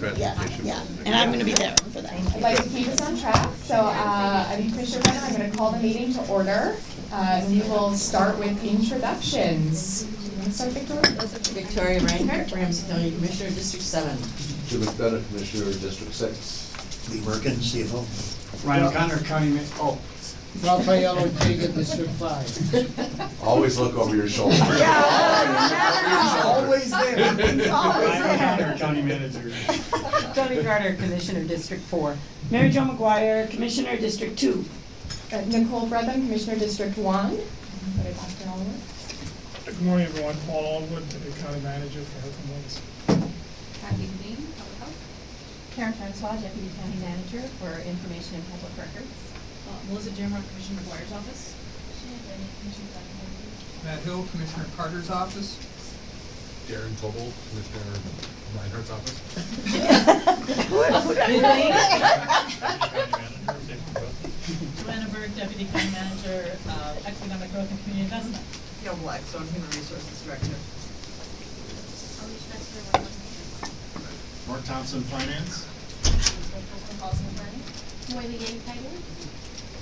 Yeah, transportation. yeah, and I'm gonna be there for that. I'd like to keep us on track, so, uh, I mean, Commissioner Brennan, I'm gonna call the meeting to order. Uh, and we will start with introductions. You wanna start, Victoria? Victoria Reinhardt, Ramsey County Commissioner, District Seven. Jim McDonough, Commissioner, District Six. Lee Merkin, CFO. Ryan O'Connor, County oh, Rafael Ortega, District Five. Always look over your shoulder. always there. Ryan O'Connor, County Manager. Toni Carter, Commissioner, District Four. Mary Jo McGuire, Commissioner, District Two. Uh, Nicole Frethem, Commissioner, District One. Put it back to Oliver. Good morning, everyone. Paul Allwood, Deputy County Manager for Health and Wellness. Kathy Dean, Public Health. Karen Francois, Deputy County Manager for Information and Public Records. Uh, Melissa Jamrock, Commissioner McGuire's office. Shannon Bennett, Matt Hill, Commissioner Carter's office. Darren Tobel, Commissioner Reinhardt's office. Joanna Berg, Deputy County Manager, uh, Economic Growth and Community Investment. Gail Blackstone, Human Resources Director. Alicia Metzger, One West Mark Thompson, Finance. Coastal Policy and Planning. Wiley Gay Title.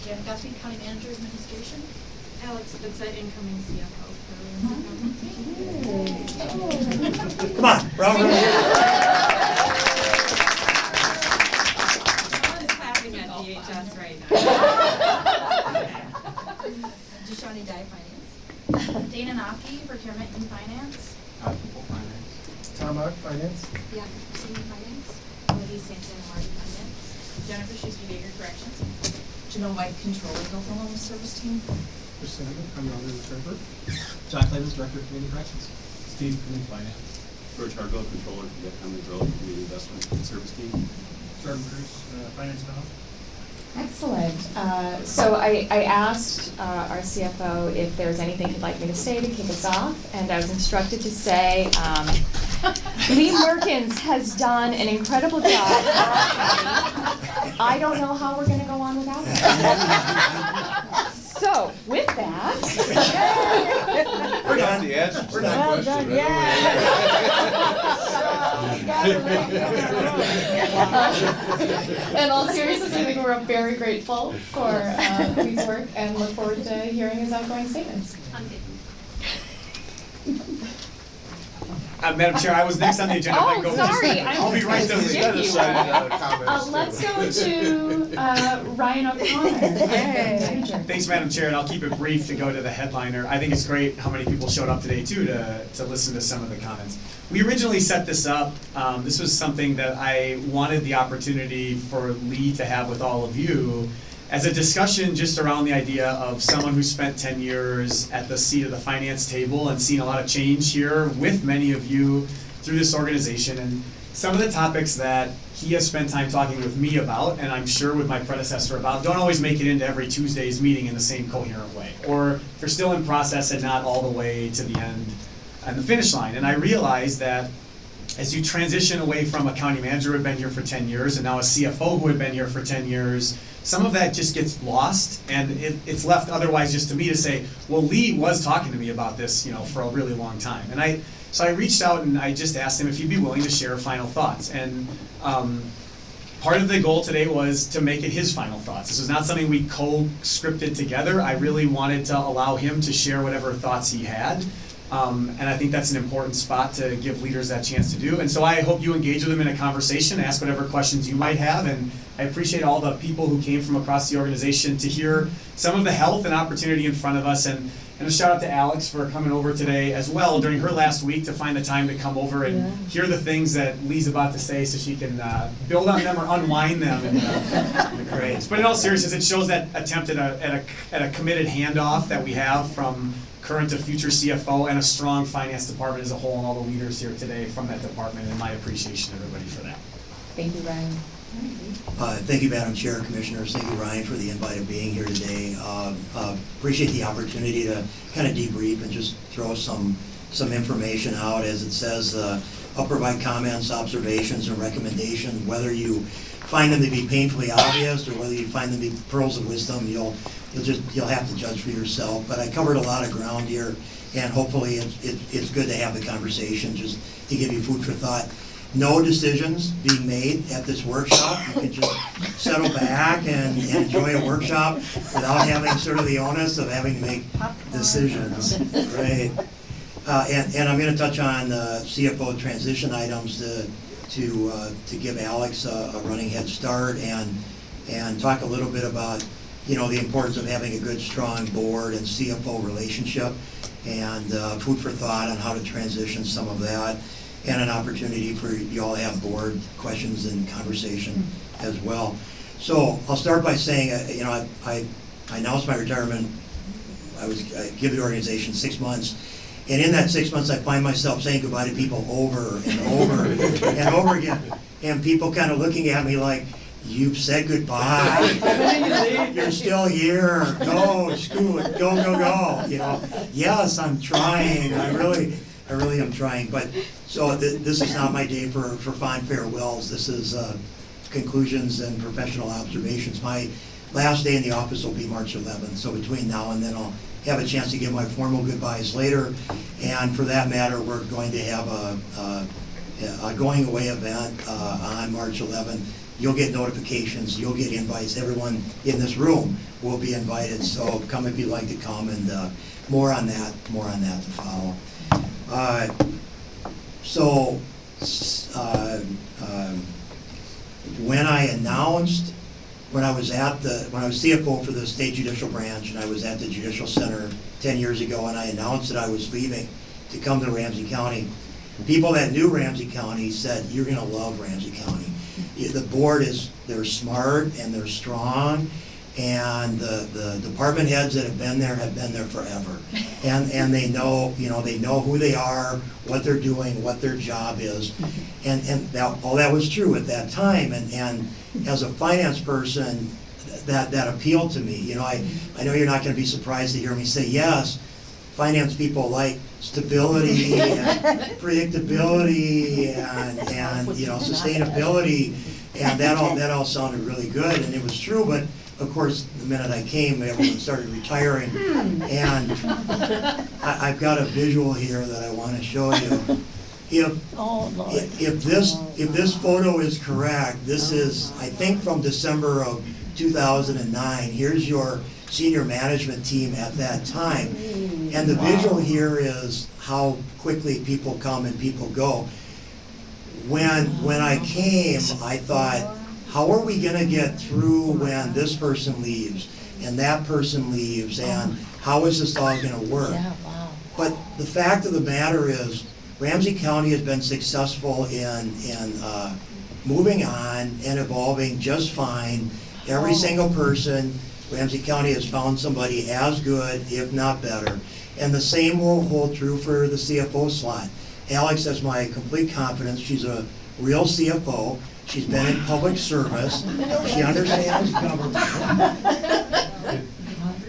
Jan Gusby, County Manager, Administration. Alex Vincent, incoming CFO for. Come on, we're all gonna Someone's clapping at DHS right now. Jashani Dye, Finance. Dana Nocky, Procurement and Finance. Tom Ock, Finance. Yeah, Senior Finance. Wendy Sampson, Finance. Jennifer She's Behavior Corrections. Janelle White, Controller, Oklahoma Service Team. Chris Sanders, I'm the treasurer. John Clavens, Director of Community Corrections. Steve, Community Finance. George Hargrove, Controller for the Economic Growth and Community Investment Service Team. Jordan Bruce, uh, Finance now. Excellent. Uh, So I, I asked uh, our CFO if there's anything he'd like me to say to kick us off, and I was instructed to say, um, Lee Mehrkens has done an incredible job. I don't know how we're gonna go on without him. So, with that. We're not the answer to that Well question. done, In all seriousness, I think we're very grateful for uh, Lee's work and look forward to hearing his outgoing statements. Uh, Madam Chair, I was next on the agenda. I Oh, go- sorry, I I'll be right was there. gonna. Uh, let's go to uh, Ryan O'Connor. Manager. Thanks, Madam Chair, and I'll keep it brief to go to the headliner. I think it's great how many people showed up today too to, to listen to some of the comments. We originally set this up, um, this was something that I wanted the opportunity for Lee to have with all of you as a discussion just around the idea of someone who spent ten years at the seat of the finance table and seen a lot of change here with many of you through this organization. And some of the topics that he has spent time talking with me about, and I'm sure with my predecessor about, don't always make it into every Tuesday's meeting in the same coherent way. Or they're still in process and not all the way to the end and the finish line. And I realized that as you transition away from a county manager who had been here for ten years and now a CFO who had been here for ten years, some of that just gets lost and it, it's left otherwise just to me to say, well, Lee was talking to me about this, you know, for a really long time. And I, so I reached out and I just asked him if he'd be willing to share final thoughts. And um, part of the goal today was to make it his final thoughts. This was not something we co-scripted together. I really wanted to allow him to share whatever thoughts he had. Um, and I think that's an important spot to give leaders that chance to do. And so I hope you engage with them in a conversation, ask whatever questions you might have. And I appreciate all the people who came from across the organization to hear some of the health and opportunity in front of us. And, and a shout out to Alex for coming over today as well during her last week to find the time to come over and Yeah. hear the things that Lee's about to say so she can uh, build on them or unwind them in the, in the grades. But in all seriousness, it shows that attempt at a, at a, at a committed handoff that we have from current to future CFO and a strong finance department as a whole and all the leaders here today from that department and my appreciation to everybody for that. Thank you, Ryan. Uh, Thank you, Madam Chair, Commissioners. Thank you, Ryan, for the invite of being here today. Uh, uh, Appreciate the opportunity to kind of debrief and just throw some, some information out. As it says, uh, I'll provide comments, observations, and recommendations. Whether you find them to be painfully obvious or whether you find them to be pearls of wisdom, you'll, you'll just, you'll have to judge for yourself. But I covered a lot of ground here, and hopefully it's, it- it's good to have the conversation, just to give you food for thought. no decisions being made at this workshop. You can just settle back and, and enjoy a workshop without having sort of the onus of having to make decisions, right? Uh, and, and I'm gonna touch on, uh, CFO transition items to, to, uh, to give Alex a, a running head start and, and talk a little bit about, you know, the importance of having a good, strong board and CFO relationship and, uh, food for thought on how to transition some of that and an opportunity for you all to have board questions and conversation as well. So I'll start by saying, uh, you know, I, I I announced my retirement I was, I give the organization six months. And in that six months, I find myself saying goodbye to people over and over and over again. And people kind of looking at me like, you've said goodbye. You're still here. Go, school, go, go, go, you know. Yes, I'm trying. I really, I really am trying. But, so th- this is not my day for, for fond farewells. This is, uh, conclusions and professional observations. My last day in the office will be March 11th, so between now and then I'll have a chance to give my formal goodbyes later. And for that matter, we're going to have a, a, a going away event uh, on March 11th. You'll get notifications, you'll get invites, everyone in this room will be invited, so come if you'd like to come, and uh, more on that, more on that to follow. Uh, So, uh, um, when I announced, when I was at the, when I was CFO for the state judicial branch, and I was at the judicial center ten years ago, and I announced that I was leaving to come to Ramsey County, people that knew Ramsey County said, you're gonna love Ramsey County. The board is, they're smart and they're strong, and the, the department heads that have been there have been there forever. And, and they know, you know, they know who they are, what they're doing, what their job is. And, and that, all that was true at that time, and, and as a finance person, that, that appealed to me. You know, I, I know you're not gonna be surprised to hear me say, yes, finance people like stability and predictability and, and, you know, sustainability. And that all, that all sounded really good, and it was true, but of course, the minute I came, everyone started retiring. Hmm. And I, I've got a visual here that I wanna show you. If, Oh, if if this, if this photo is correct, this uh-huh. is, I think, from December of 2009. Here's your senior management team at that time. Mm. And the visual here is how quickly people come and people go. When, when I came, I thought, how are we gonna get through when this person leaves and that person leaves and oh. how is this all gonna work? Yeah, wow. But the fact of the matter is, Ramsey County has been successful in, in, uh, moving on and evolving just fine. Every single person, Ramsey County has found somebody as good, if not better. And the same will hold true for the CFO slot. Alex has my complete confidence, she's a real CFO, she's been in public service, she understands government.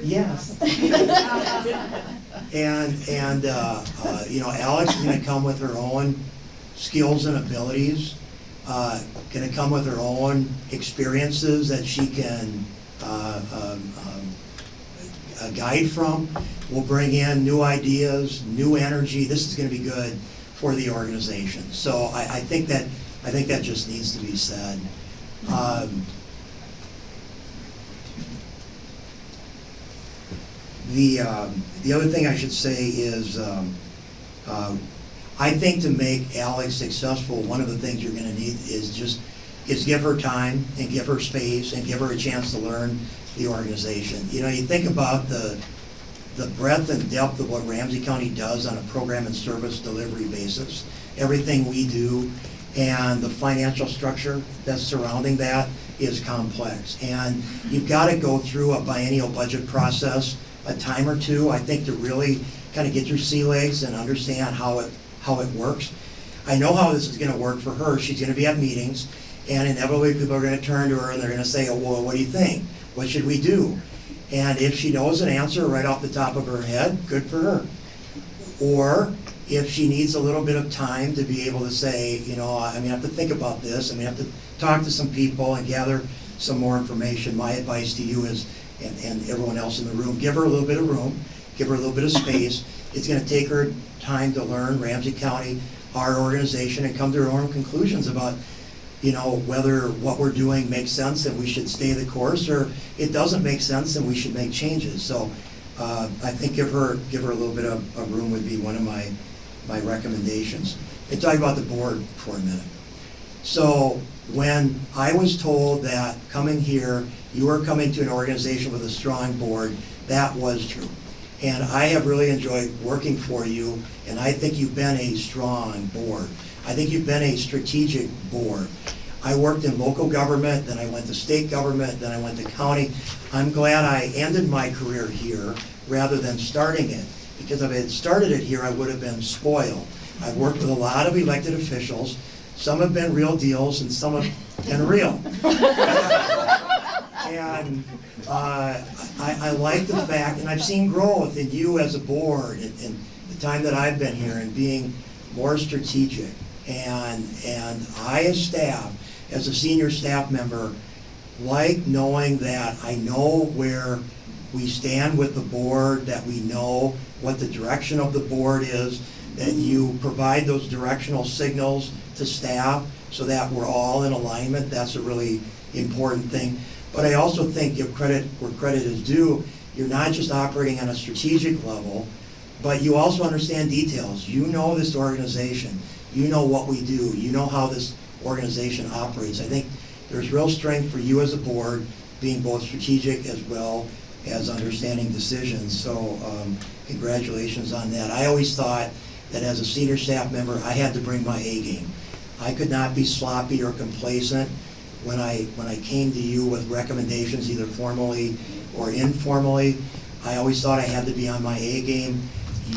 Yes. And, and, uh, uh, you know, Alex is gonna come with her own skills and abilities, uh, gonna come with her own experiences that she can, uh, um, um, guide from. We'll bring in new ideas, new energy, this is gonna be good for the organization. So I, I think that, I think that just needs to be said. Um, The, um, the other thing I should say is, um, um, I think to make Alex successful, one of the things you're gonna need is just, is give her time and give her space and give her a chance to learn the organization. You know, you think about the, the breadth and depth of what Ramsey County does on a program and service delivery basis, everything we do, and the financial structure that's surrounding that is complex. And you've got to go through a biennial budget process, a time or two, I think, to really kind of get your sea legs and understand how it, how it works. I know how this is gonna work for her. She's gonna be at meetings, and inevitably, people are gonna turn to her and they're gonna say, oh, well, what do you think? What should we do? And if she knows an answer right off the top of her head, good for her. Or if she needs a little bit of time to be able to say, you know, I mean, I have to think about this, I mean, I have to talk to some people and gather some more information, my advice to you is, and, and everyone else in the room, give her a little bit of room, give her a little bit of space. It's gonna take her time to learn Ramsey County, our organization and come to her own conclusions about, you know, whether what we're doing makes sense and we should stay the course, or it doesn't make sense and we should make changes. So uh, I think give her, give her a little bit of, of room would be one of my, my recommendations. And talk about the board for a minute. So when I was told that coming here, you were coming to an organization with a strong board, that was true. And I have really enjoyed working for you, and I think you've been a strong board. I think you've been a strategic board. I worked in local government, then I went to state government, then I went to county. I'm glad I ended my career here rather than starting it, because if I had started it here, I would have been spoiled. I've worked with a lot of elected officials. Some have been real deals and some have been real. And uh, I, I like the fact, and I've seen growth in you as a board in, the time that I've been here and being more strategic. And, and I as staff, as a senior staff member, like knowing that I know where we stand with the board, that we know what the direction of the board is, that you provide those directional signals to staff so that we're all in alignment. That's a really important thing. But I also think give credit where credit is due. You're not just operating on a strategic level, but you also understand details. You know this organization. You know what we do. You know how this organization operates. I think there's real strength for you as a board, being both strategic as well as understanding decisions. So um, congratulations on that. I always thought that as a senior staff member, I had to bring my A game. I could not be sloppy or complacent when I, when I came to you with recommendations, either formally or informally. I always thought I had to be on my A game.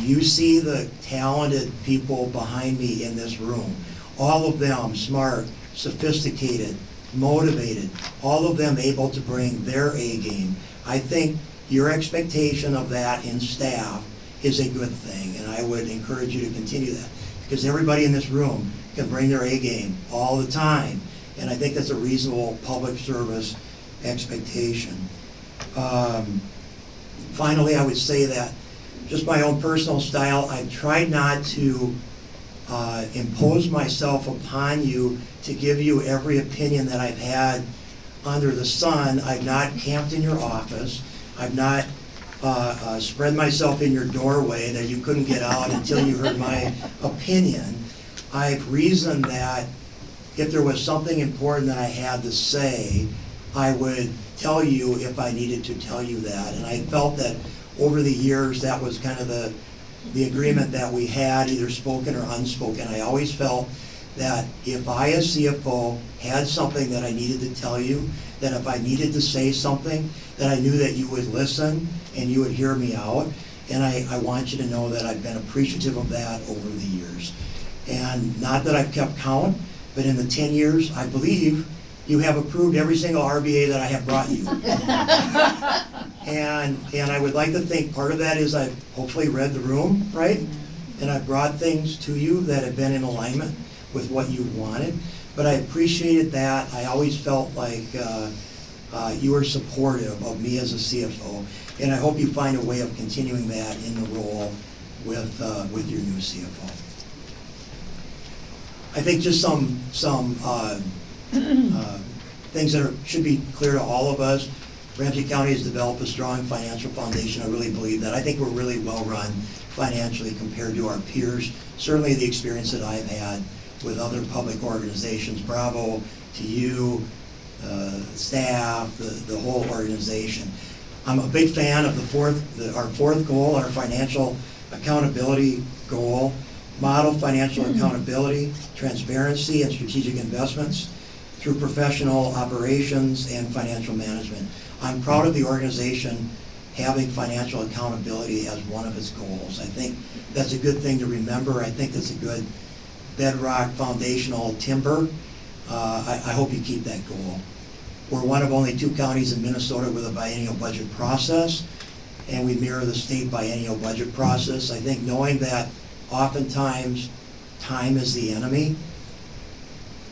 You see the talented people behind me in this room. All of them smart, sophisticated, motivated, all of them able to bring their A game. I think your expectation of that in staff is a good thing, and I would encourage you to continue that. Because everybody in this room can bring their A game all the time, and I think that's a reasonable public service expectation. Um, Finally, I would say that, just my own personal style, I've tried not to uh, impose myself upon you to give you every opinion that I've had under the sun. I've not camped in your office. I've not uh, uh, spread myself in your doorway that you couldn't get out until you heard my opinion. I've reasoned that if there was something important that I had to say, I would tell you if I needed to tell you that. And I felt that over the years, that was kind of the, the agreement that we had, either spoken or unspoken. I always felt that if I as CFO had something that I needed to tell you, that if I needed to say something, that I knew that you would listen and you would hear me out. And I, I want you to know that I've been appreciative of that over the years. And not that I've kept count, but in the 10 years, I believe you have approved every single RBA that I have brought you. And, and I would like to think part of that is I've hopefully read the room, right? And I've brought things to you that have been in alignment with what you wanted. But I appreciated that. I always felt like uh, uh, you were supportive of me as a CFO. And I hope you find a way of continuing that in the role with, uh, with your new CFO. I think just some, some uh, uh, things that are, should be clear to all of us. Ramsey County has developed a strong financial foundation. I really believe that. I think we're really well-run financially compared to our peers. Certainly the experience that I've had with other public organizations, bravo to you, uh, staff, the, the whole organization. I'm a big fan of the fourth, the, our fourth goal, our financial accountability goal. Model financial accountability, transparency, and strategic investments through professional operations and financial management. I'm proud of the organization having financial accountability as one of its goals. I think that's a good thing to remember. I think that's a good bedrock foundational timber. Uh, I, I hope you keep that goal. We're one of only two counties in Minnesota with a biennial budget process, and we mirror the state biennial budget process. I think knowing that oftentimes time is the enemy,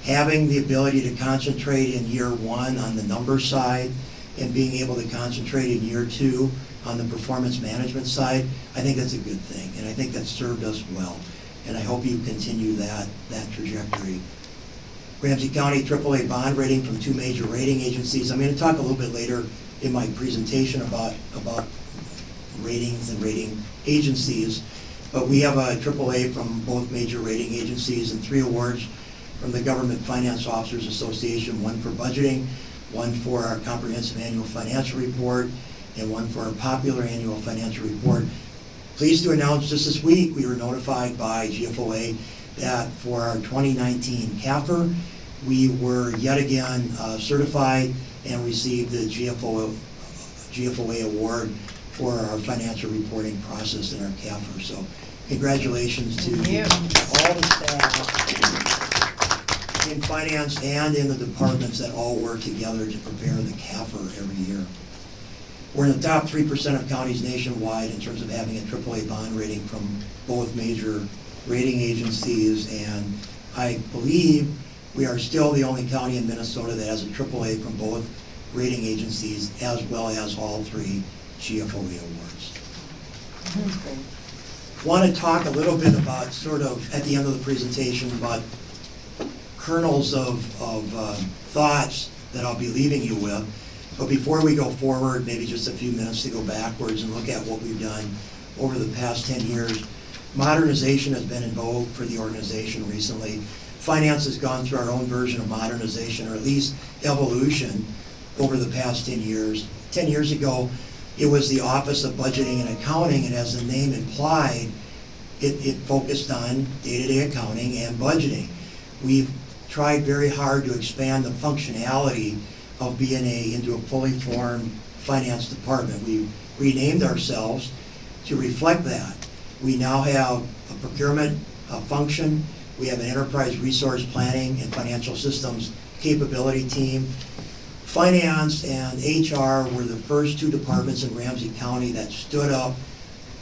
having the ability to concentrate in year one on the number side and being able to concentrate in year two on the performance management side, I think that's a good thing, and I think that served us well. and I hope you continue that, that trajectory. Ramsey County AAA bond rating from two major rating agencies. I'm going to talk a little bit later in my presentation about, about ratings and rating agencies. But we have a AAA from both major rating agencies and three awards from the Government Finance Officers Association, one for budgeting, one for our comprehensive annual financial report, and one for our popular annual financial report. Pleased to announce just this week, we were notified by GFOA that for our 2019 CAFR, we were yet again uh, certified and received the GFO, GFOA award for our financial reporting process in our CAFR. So congratulations to all the staff in finance and in the departments that all work together to prepare the CAFR every year. We're in the top three percent of counties nationwide in terms of having a AAA bond rating from both major rating agencies, and I believe we are still the only county in Minnesota that has a AAA from both rating agencies, as well as all three GFOA awards. Want to talk a little bit about, sort of, at the end of the presentation, about kernels of, of uh, thoughts that I'll be leaving you with. But before we go forward, maybe just a few minutes to go backwards and look at what we've done over the past 10 years. Modernization has been in vogue for the organization recently. Finance has gone through our own version of modernization, or at least evolution, over the past 10 years. 10 years ago, it was the Office of Budgeting and Accounting, and as the name implied, it, it focused on day-to-day accounting and budgeting. We've tried very hard to expand the functionality of BNA into a fully formed finance department. We renamed ourselves to reflect that. We now have a procurement uh, function, we have an enterprise resource planning and financial systems capability team. Finance and HR were the first two departments in Ramsey County that stood up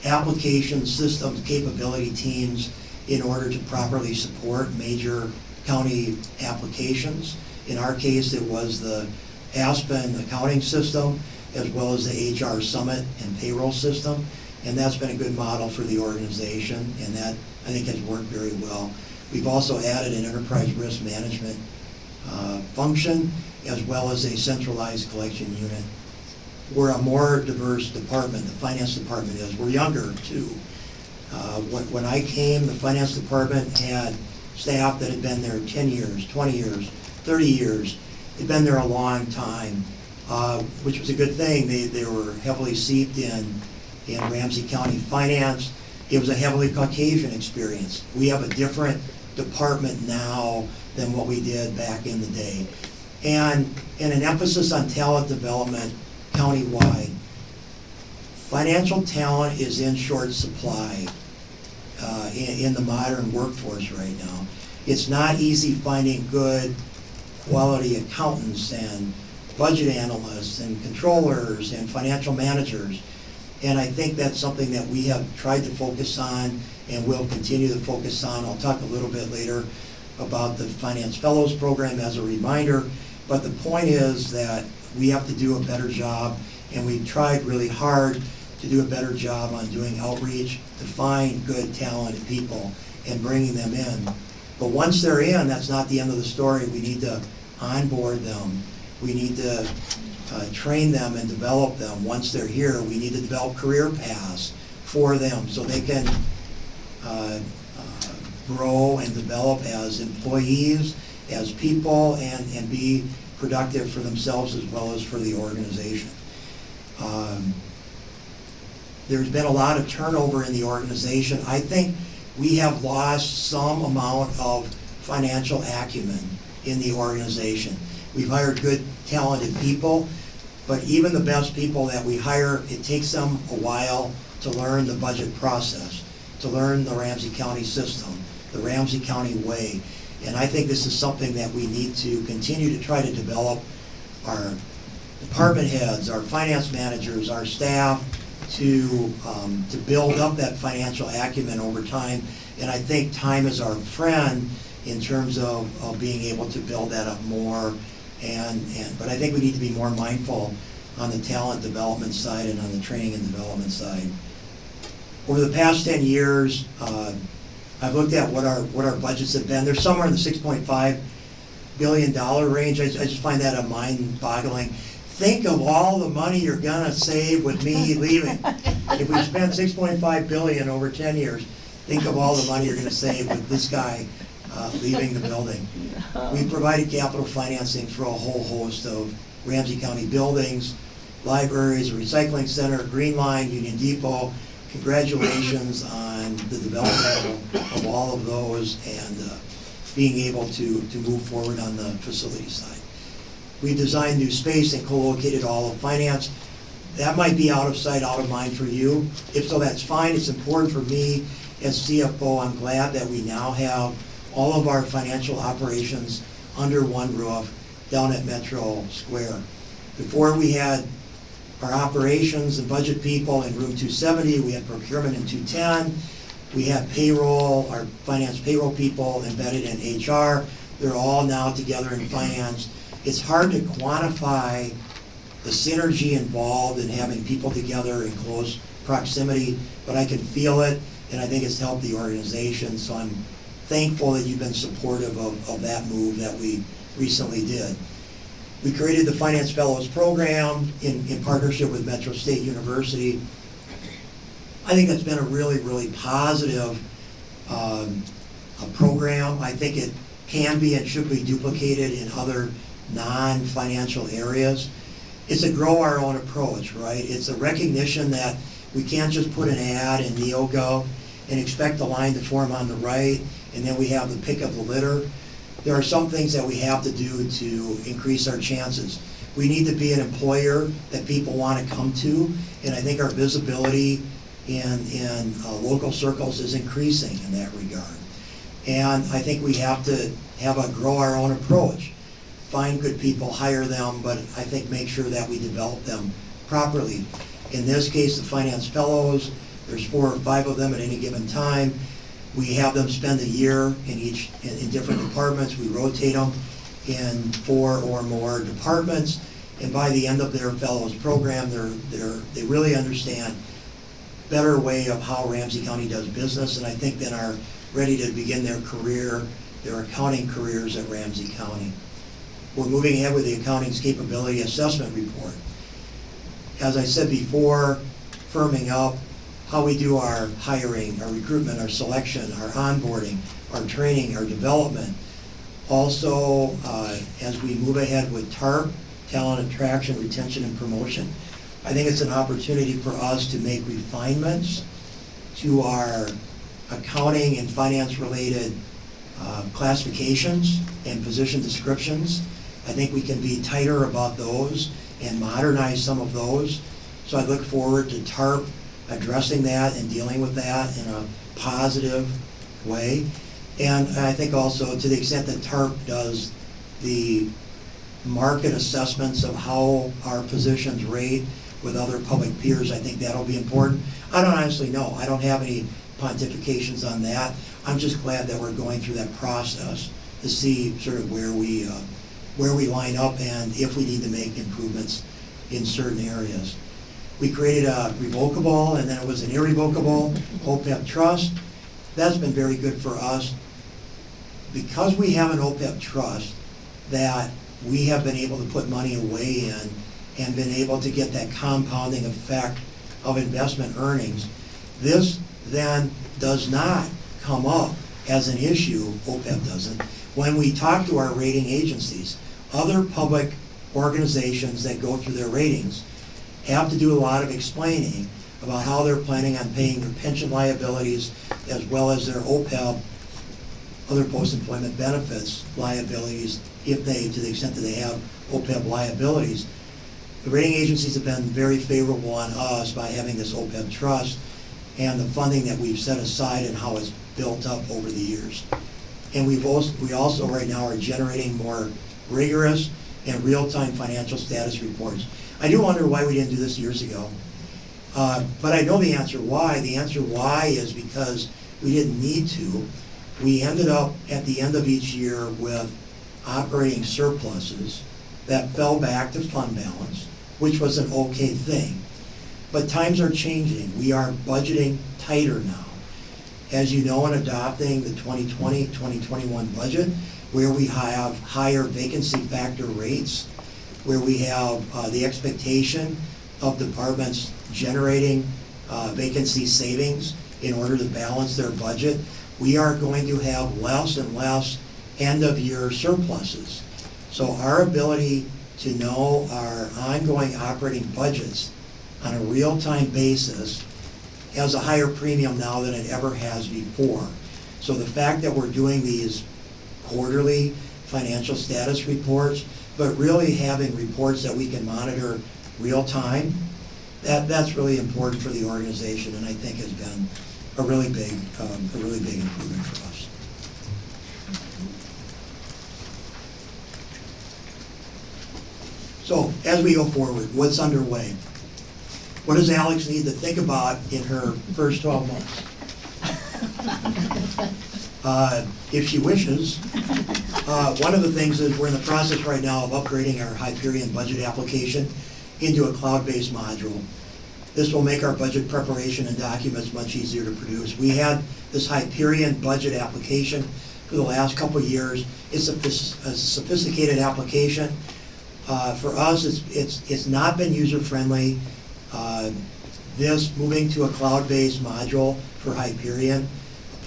application systems capability teams in order to properly support major county applications. In our case, it was the Aspen accounting system, as well as the HR Summit and payroll system. And that's been a good model for the organization, and that, I think, has worked very well. We've also added an enterprise risk management uh, function, as well as a centralized collection unit. We're a more diverse department, the finance department is. We're younger, too. Uh, When when I came, the finance department had staff that had been there 10 years, 20 years, 30 years. They'd been there a long time, uh, which was a good thing. They, they were heavily seeped in, in Ramsey County finance. It was a heavily Caucasian experience. We have a different department now than what we did back in the day. And, and an emphasis on talent development countywide. Financial talent is in short supply uh, in, in the modern workforce right now. It's not easy finding good quality accountants and budget analysts and controllers and financial managers. And I think that's something that we have tried to focus on and will continue to focus on. I'll talk a little bit later about the Finance Fellows Program as a reminder. But the point is that we have to do a better job, and we've tried really hard to do a better job on doing outreach to find good talented people and bringing them in. But once they're in, that's not the end of the story. We need to onboard them. We need to uh, train them and develop them. Once they're here, we need to develop career paths for them so they can uh, uh, grow and develop as employees, as people, and, and be productive for themselves as well as for the organization. Um, there's been a lot of turnover in the organization. I think we have lost some amount of financial acumen in the organization. We've hired good, talented people, but even the best people that we hire, it takes them a while to learn the budget process, to learn the Ramsey County system, the Ramsey County way. And I think this is something that we need to continue to try to develop our department heads, our finance managers, our staff, to, um, to build up that financial acumen over time. And I think time is our friend in terms of, of being able to build that up more. And, and, but I think we need to be more mindful on the talent development side and on the training and development side. Over the past 10 years, uh, I've looked at what our, what our budgets have been. They're somewhere in the six point five billion dollar range. I, I just find that a mind boggling. Think of all the money you're gonna save with me leaving. If we spend six point five billion over ten years, think of all the money you're gonna save with this guy, uh, leaving the building. We provided capital financing for a whole host of Ramsey County buildings, libraries, a recycling center, Green Line, Union Depot. Congratulations on the development of all of those and uh, being able to, to move forward on the facility side. We designed new space and co-located all of finance. That might be out of sight, out of mind for you. If so, that's fine. It's important for me as CFO. I'm glad that we now have all of our financial operations under one roof down at Metro Square. Before we had our operations and budget people in room two seventy, we had procurement in two ten, we have payroll, our finance payroll people embedded in HR, they're all now together in finance. It's hard to quantify the synergy involved in having people together in close proximity, but I can feel it, and I think it's helped the organization, so I'm thankful that you've been supportive of, of that move that we recently did. We created the Finance Fellows Program in, in partnership with Metro State University. I think that's been a really, really positive um, program. I think it can be and should be duplicated in other non-financial areas. It's a grow our own approach, right? It's a recognition that we can't just put an ad in NeoGov and expect the line to form on the right, and then we have the pick of the litter. There are some things that we have to do to increase our chances. We need to be an employer that people want to come to, and I think our visibility in, in uh, local circles is increasing in that regard. And I think we have to have a grow our own approach. Find good people, hire them, but I think make sure that we develop them properly. In this case, the finance fellows, there's four or five of them at any given time. We have them spend a year in each, in, in different departments. We rotate them in four or more departments. And by the end of their fellows program, they're, they're, they really understand better way of how Ramsey County does business, and I think then are ready to begin their career, their accounting careers at Ramsey County. We're moving ahead with the Accounting's Capability Assessment Report. As I said before, firming up how we do our hiring, our recruitment, our selection, our onboarding, our training, our development. Also, uh, as we move ahead with TARP, Talent Attraction, Retention, and Promotion, I think it's an opportunity for us to make refinements to our accounting and finance-related uh, classifications and position descriptions. I think we can be tighter about those and modernize some of those. So I look forward to TARP addressing that and dealing with that in a positive way. And I think also to the extent that TARP does the market assessments of how our positions rate with other public peers, I think that'll be important. I don't honestly know. I don't have any pontifications on that. I'm just glad that we're going through that process to see sort of where we, uh, where we line up and if we need to make improvements in certain areas. We created a revocable and then it was an irrevocable OPEB trust. That's been very good for us. Because we have an OPEB trust that we have been able to put money away in and been able to get that compounding effect of investment earnings. This then does not come up as an issue, OPEB doesn't, when we talk to our rating agencies. Other public organizations that go through their ratings have to do a lot of explaining about how they're planning on paying their pension liabilities as well as their OPEB, other post-employment benefits liabilities, if they, to the extent that they have OPEB liabilities. The rating agencies have been very favorable on us by having this OPEB trust and the funding that we've set aside and how it's built up over the years. And we've also, we also right now are generating more rigorous and real-time financial status reports. I do wonder why we didn't do this years ago. Uh, but I know the answer why. The answer why is because we didn't need to. We ended up at the end of each year with operating surpluses that fell back to fund balance, which was an okay thing. But times are changing. We are budgeting tighter now. as you know, in adopting the 2020-2021 budget, where we have higher vacancy factor rates, where we have uh, the expectation of departments generating uh, vacancy savings in order to balance their budget, we are going to have less and less end-of-year surpluses. So our ability to know our ongoing operating budgets on a real-time basis has a higher premium now than it ever has before. So the fact that we're doing these quarterly financial status reports, but really having reports that we can monitor real-time, that, that's really important for the organization and I think has been a really big, um, a really big improvement for us. So as we go forward, what's underway? What does Alex need to think about in her first 12 months? Uh, If she wishes, uh, one of the things is we're in the process right now of upgrading our Hyperion budget application into a cloud-based module. This will make our budget preparation and documents much easier to produce. We had this Hyperion budget application for the last couple of years. It's a a sophisticated application. Uh, For us, it's, it's, it's not been user-friendly. Uh, This, moving to a cloud-based module for Hyperion,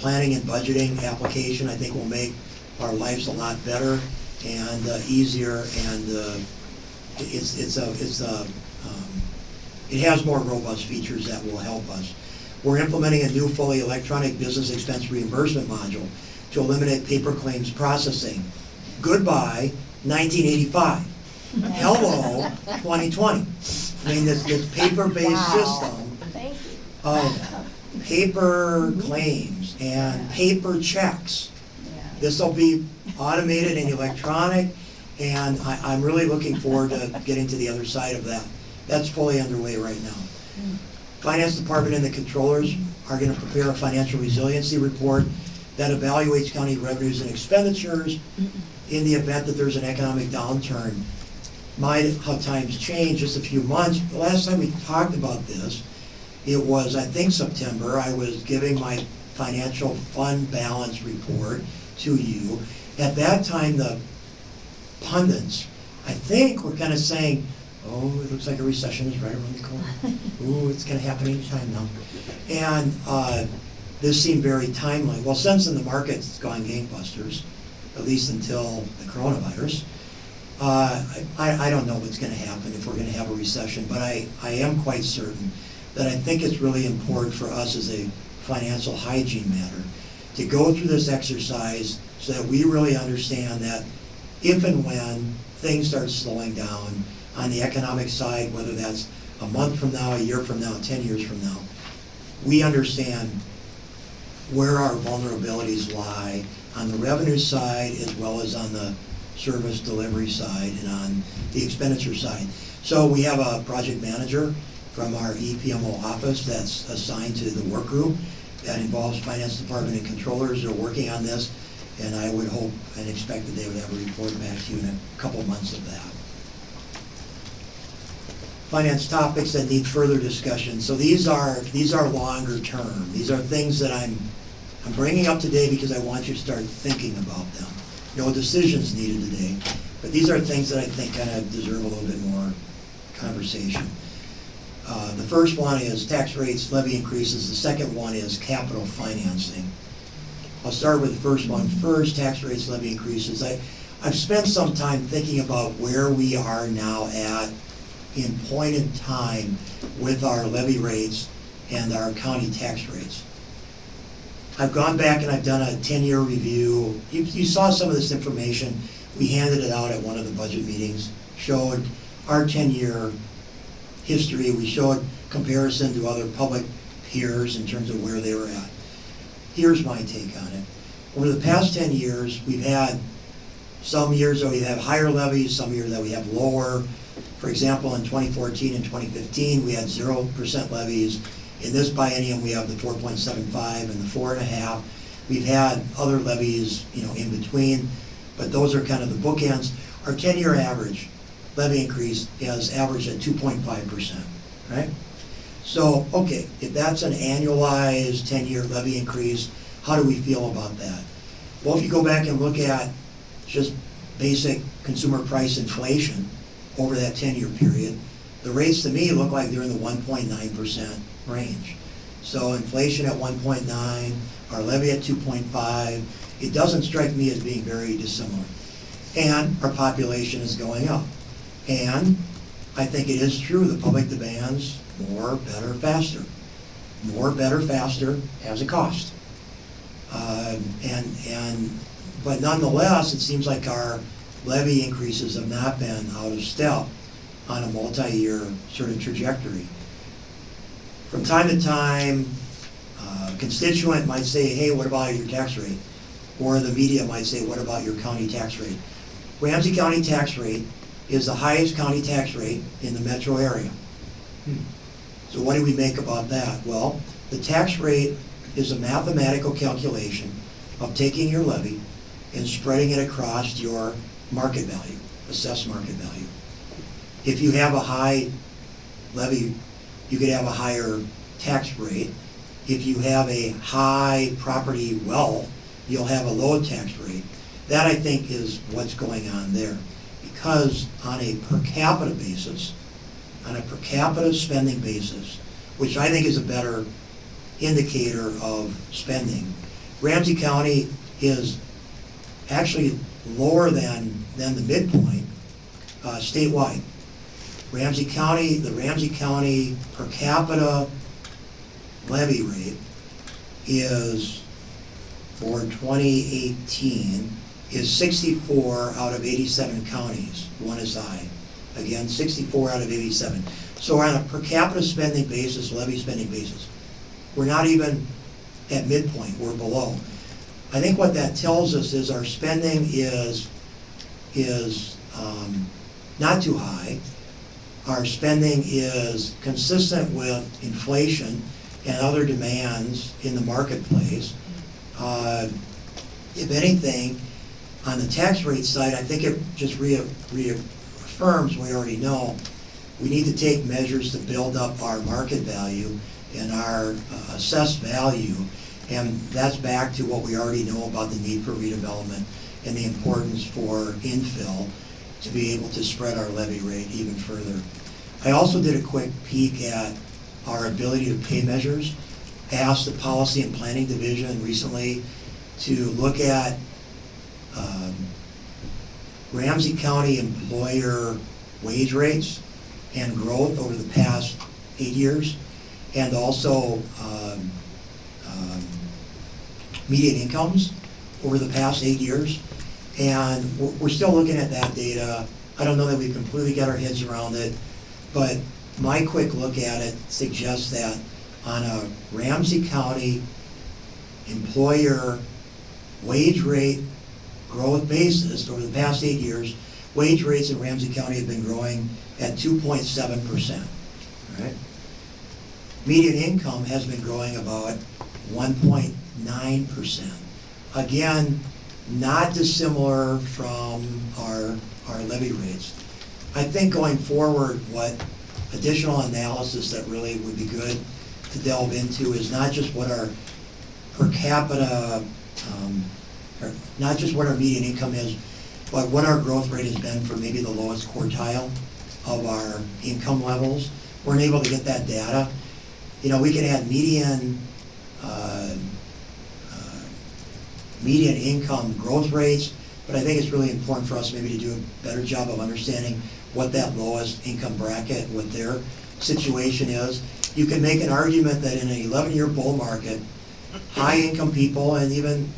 planning and budgeting application, I think will make our lives a lot better and uh, easier, and uh, it's, it's a, it's a, um, it has more robust features that will help us. We're implementing a new fully electronic business expense reimbursement module to eliminate paper claims processing. Goodbye, 1985. Hello, 2020. I mean, this, this paper-based system Thank you. of paper claims and paper checks. This will be automated and electronic, and I, I'm really looking forward to getting to the other side of that. That's fully underway right now. Hmm. Finance Department and the controllers are gonna prepare a financial resiliency report that evaluates county revenues and expenditures in the event that there's an economic downturn. My, how times change, just a few months, the last time we talked about this, it was, I think September, I was giving my financial fund balance report to you. At that time, the pundits, I think, were kind of saying, oh, it looks like a recession is right around the corner. Ooh, it's gonna happen anytime now. And, uh, this seemed very timely. Well, since then, the market's gone gangbusters, at least until the coronavirus. Uh, I, I don't know what's gonna happen, if we're gonna have a recession, but I, I am quite certain that I think it's really important for us as a financial hygiene matter to go through this exercise so that we really understand that if and when things start slowing down on the economic side, whether that's a month from now, a year from now, ten years from now, we understand where our vulnerabilities lie on the revenue side as well as on the service delivery side and on the expenditure side. So we have a project manager from our EPMO office that's assigned to the work group that involves finance department and controllers. They're working on this, and I would hope and expect that they would have a report back to you in a couple months of that finance topics that need further discussion. So these are, these are longer term. These are things that I'm, I'm bringing up today because I want you to start thinking about them. No decisions needed today, but these are things that I think kind of deserve a little bit more conversation. Uh, The first one is tax rates, levy increases. The second one is capital financing. I'll start with the first one first, tax rates, levy increases. I, I've spent some time thinking about where we are now at in point in time with our levy rates and our county tax rates. I've gone back and I've done a ten-year review. You, you saw some of this information. We handed it out at one of the budget meetings, showed our ten-year history. We showed comparison to other public peers in terms of where they were at. Here's my take on it. Over the past ten years, we've had some years that we have higher levies, some years that we have lower. For example, in 2014 and 2015, we had 0% levies. In this biennium, we have the 4.75 and the 4.5. We've had other levies, you know, in between, but those are kind of the bookends. Our 10-year average levy increase is averaged at 2.5%, right? So, okay, if that's an annualized ten-year levy increase, how do we feel about that? Well, if you go back and look at just basic consumer price inflation over that ten-year period, the rates to me look like they're in the one point nine percent range. So inflation at one point nine, our levy at two point five, it doesn't strike me as being very dissimilar. And our population is going up. And I think it is true, the public demands more, better, faster. More, better, faster has a cost. Um, And, and, but nonetheless, it seems like our levy increases have not been out of step on a multi-year sort of trajectory. From time to time, uh, constituent might say, hey, what about your tax rate? Or the media might say, what about your county tax rate? Ramsey County tax rate is the highest county tax rate in the metro area. Hmm. So what do we make about that? Well, the tax rate is a mathematical calculation of taking your levy and spreading it across your market value, assessed market value. If you have a high levy, you could have a higher tax rate. If you have a high property wealth, you'll have a low tax rate. That, I think, is what's going on there. Because on a per capita basis, on a per capita spending basis, which I think is a better indicator of spending, Ramsey County is actually lower than, than the midpoint uh, statewide. Ramsey County, the Ramsey County per capita levy rate is, for 2018, is 64 out of 87 counties, one is high. Again, 64 out of 87. So on a per capita spending basis, levy spending basis, we're not even at midpoint, we're below. I think what that tells us is our spending is, is um, not too high. Our spending is consistent with inflation and other demands in the marketplace. Uh, If anything, on the tax rate side, I think it just rea- reaffirms, we already know, we need to take measures to build up our market value and our uh, assessed value. And that's back to what we already know about the need for redevelopment and the importance for infill to be able to spread our levy rate even further. I also did a quick peek at our ability to pay measures. I Asked the Policy and Planning Division recently to look at um, Ramsey County employer wage rates and growth over the past eight years, and also um, um, median incomes over the past eight years. And we're, we're still looking at that data. I don't know that we've completely got our heads around it, but my quick look at it suggests that on a Ramsey County employer wage rate growth basis over the past eight years, wage rates in Ramsey County have been growing at two point seven percent, right? Median income has been growing about one point nine percent. Again, not dissimilar from our, our levy rates. I think going forward, what additional analysis that really would be good to delve into is not just what our per capita, um, not just what our median income is, but what our growth rate has been for maybe the lowest quartile of our income levels. We're able to get that data. You know, we can add median, uh, uh, median income growth rates, but I think it's really important for us maybe to do a better job of understanding what that lowest income bracket, what their situation is. You can make an argument that in an eleven-year bull market, high-income people and even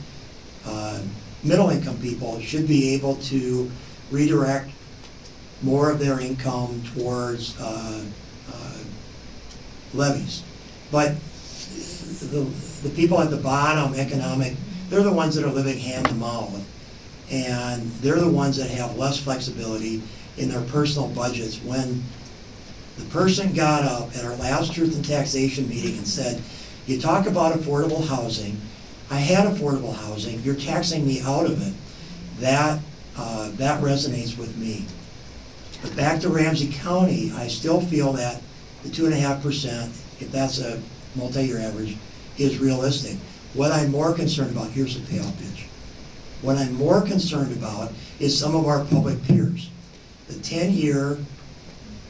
uh, middle-income people should be able to redirect more of their income towards uh, uh, levies. But the, the people at the bottom, economic, they're the ones that are living hand to mouth. And they're the ones that have less flexibility in their personal budgets. When the person got up at our last truth and taxation meeting and said, you talk about affordable housing, I had affordable housing, you're taxing me out of it. That, uh, that resonates with me. But back to Ramsey County, I still feel that the two and a half percent if that's a multi-year average, is realistic. What I'm more concerned about, here's the payoff pitch. What I'm more concerned about is some of our public peers. The ten-year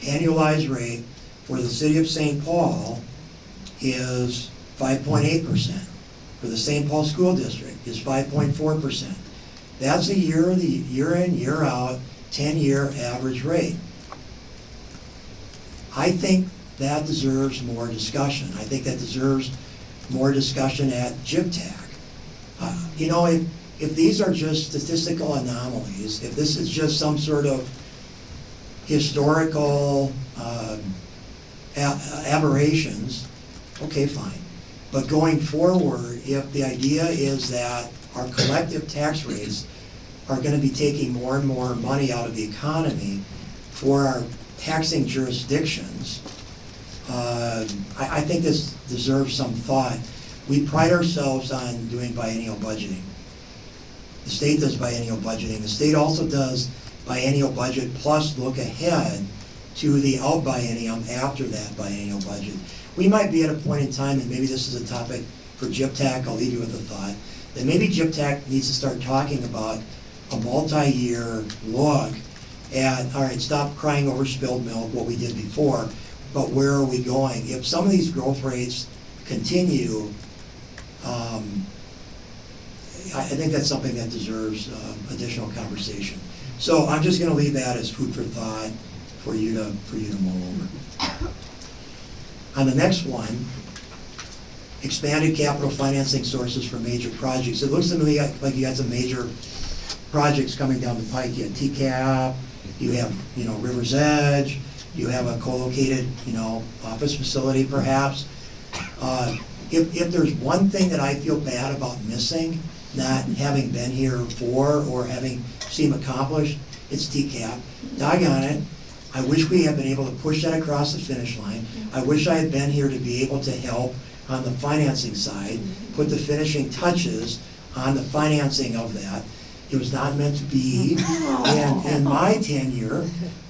annualized rate for the city of St. Paul is five point eight percent. For the St. Paul School District is five point four percent. That's a year, the year in, year out, ten-year average rate. I think that deserves more discussion. I think that deserves more discussion at GIVTAC. Uh, You know, if, if these are just statistical anomalies, if this is just some sort of historical um, aberrations, okay, fine. But going forward, if the idea is that our collective tax rates are gonna be taking more and more money out of the economy for our taxing jurisdictions, uh, I, I think this deserves some thought. We pride ourselves on doing biennial budgeting. The state does biennial budgeting. The state also does biennial budget plus look ahead to the out biennium after that biennial budget. We might be at a point in time, and maybe this is a topic for GIPTAC, I'll leave you with a thought, that maybe GIPTAC needs to start talking about a multi-year look at, all right, stop crying over spilled milk, what we did before, but where are we going? If some of these growth rates continue, um, I, I think that's something that deserves um, additional conversation. So I'm just gonna leave that as food for thought for you to, for you to mull over. On the next one, expanded capital financing sources for major projects. It looks to me like you got some major projects coming down the pike. You have TCAP, you have, you know, River's Edge, you have a co-located, you know, office facility perhaps. Uh, If, if there's one thing that I feel bad about missing, not having been here for or having seen accomplished, it's TCAP. Doggone it, I wish we had been able to push that across the finish line. I wish I had been here to be able to help on the financing side, put the finishing touches on the financing of that. It was not meant to be in, in my tenure.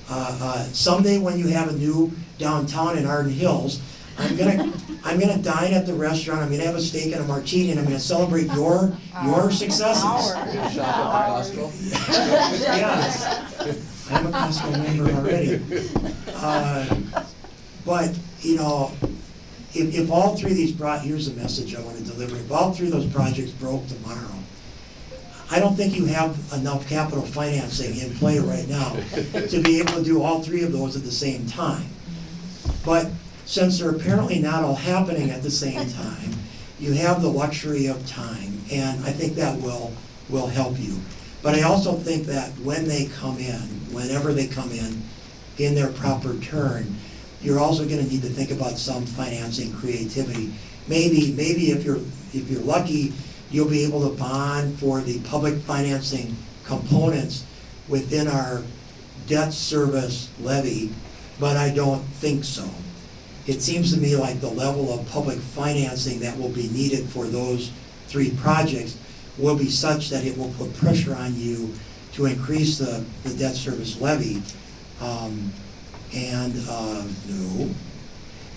Uh, uh, Someday when you have a new downtown in Arden Hills, I'm gonna, I'm gonna dine at the restaurant, I'm gonna have a steak and a martini, and I'm gonna celebrate your, your successes. Yes, I'm a Costco member already. Uh, But, you know, if, if all three of these brought, here's a message I want to deliver, if all three of those projects broke tomorrow, I don't think you have enough capital financing in play right now to be able to do all three of those at the same time. But since they're apparently not all happening at the same time, you have the luxury of time, and I think that will, will help you. But I also think that when they come in, whenever they come in, in their proper turn, you're also gonna need to think about some financing creativity. Maybe, maybe if you're, if you're lucky, you'll be able to bond for the public financing components within our debt service levy, but I don't think so. It seems to me like the level of public financing that will be needed for those three projects will be such that it will put pressure on you to increase the, the debt service levy. Um, and, uh, no.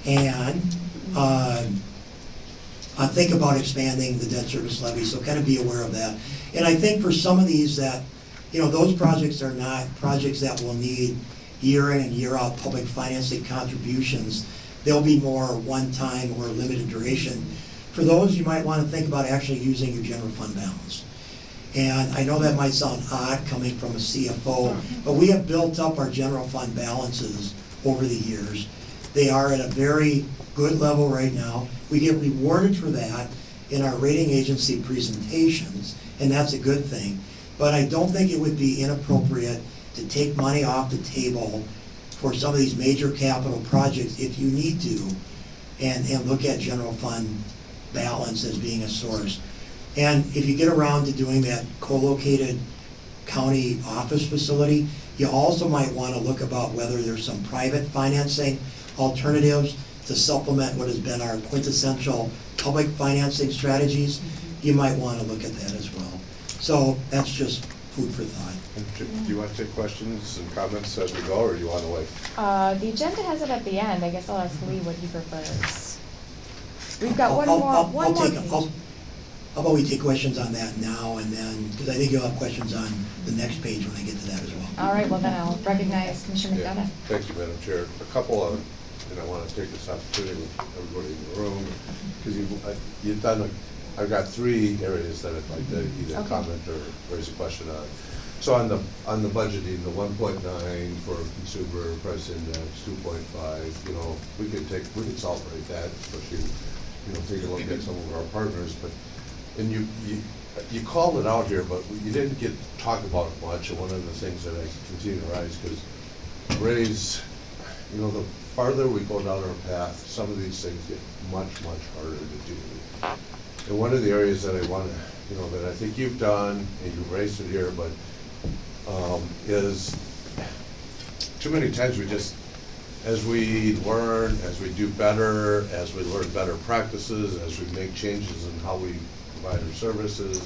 And, uh, uh, think about expanding the debt service levy, so kind of be aware of that. And I think for some of these that, you know, those projects are not projects that will need year in and year out public financing contributions. They'll be more one-time or limited duration. For those, you might want to think about actually using your general fund balance. And I know that might sound odd coming from a CFO, but we have built up our general fund balances over the years. They are at a very good level right now. We get rewarded for that in our rating agency presentations, and that's a good thing. But I don't think it would be inappropriate to take money off the table for some of these major capital projects if you need to, and, and look at general fund balance as being a source. And if you get around to doing that co-located county office facility, you also might want to look about whether there's some private financing alternatives to supplement what has been our quintessential public financing strategies. You might want to look at that as well. So that's just food for thought. Do you want to take questions and comments as we go, or do you want to wait? Uh, the agenda has it at the end, I guess I'll ask Lee what he prefers. We've got one I'll- more, I'll- one I'll more take- I'll- page. How about we take questions on that now and then, because I think you'll have questions on the next page when I get to that as well. All right, well then I'll recognize Commissioner Yeah, McDonough. Thank you, Madam Chair. A couple of, and I want to take this opportunity with everybody in the room, because you've, I- you've done, a- I've got three areas that I'd like to either Okay. comment or raise a question on. So on the, on the budgeting, the one point nine for consumer price index, two point five, you know, we could take, we could celebrate that, especially, you know, take a look at some of our partners, but, and you, you, you called it out here, but you didn't get, talk about it much, and one of the things that I continue to raise, because raise, you know, the farther we go down our path, some of these things get much, much harder to do. And one of the areas that I want to, you know, that I think you've done, and you've raised it here, but, um, is, too many times we just, as we learn, as we do better, as we learn better practices, as we make changes in how we provide our services,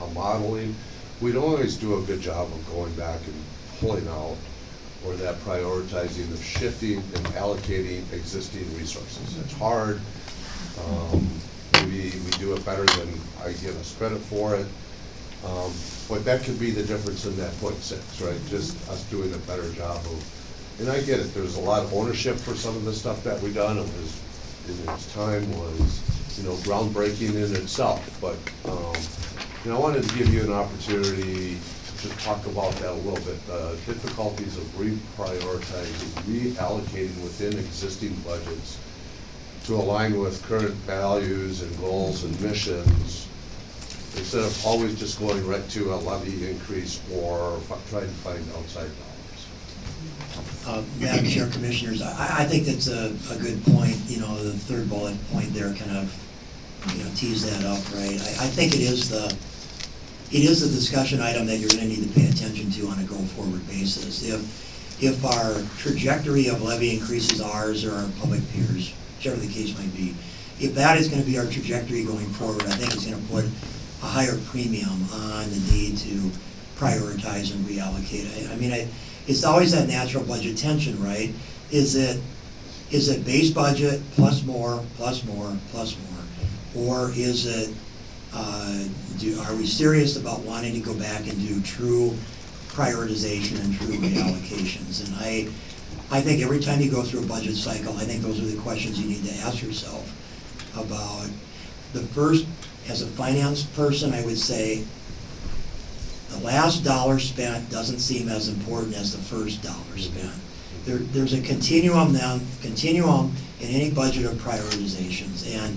our- our modeling, we don't always do a good job of going back and pulling out, or that prioritizing of shifting and allocating existing resources. It's hard. Um, Maybe we do it better than I give us credit for it. Um, But that could be the difference in that point six, right? Just us doing a better job of, and I get it, there's a lot of ownership for some of the stuff that we done. It was, in its time was, you know, groundbreaking in itself. But, um, you know, I wanted to give you an opportunity to talk about that a little bit. The difficulties of reprioritizing, reallocating within existing budgets to align with current values and goals and missions, instead of always just going right to a levy increase or trying to find outside dollars. Uh, Madam Chair, Commissioners, I, I think that's a, a good point, you know, the third bullet point there kind of, you know, tease that up, right? I, I think it is the, it is the discussion item that you're gonna need to pay attention to on a go-forward basis. If, if our trajectory of levy increases ours or our public peers, whichever the case might be, if that is gonna be our trajectory going forward, I think it's gonna put a higher premium on the need to prioritize and reallocate. I, I mean, I, it's always that natural budget tension, right? Is it, is it base budget plus more, plus more, plus more? Or is it, uh, do, are we serious about wanting to go back and do true prioritization and true reallocations? And I, I think every time you go through a budget cycle, I think those are the questions you need to ask yourself about the first, as a finance person, I would say, the last dollar spent doesn't seem as important as the first dollar spent. There, there's a continuum now, continuum in any budget of prioritizations, and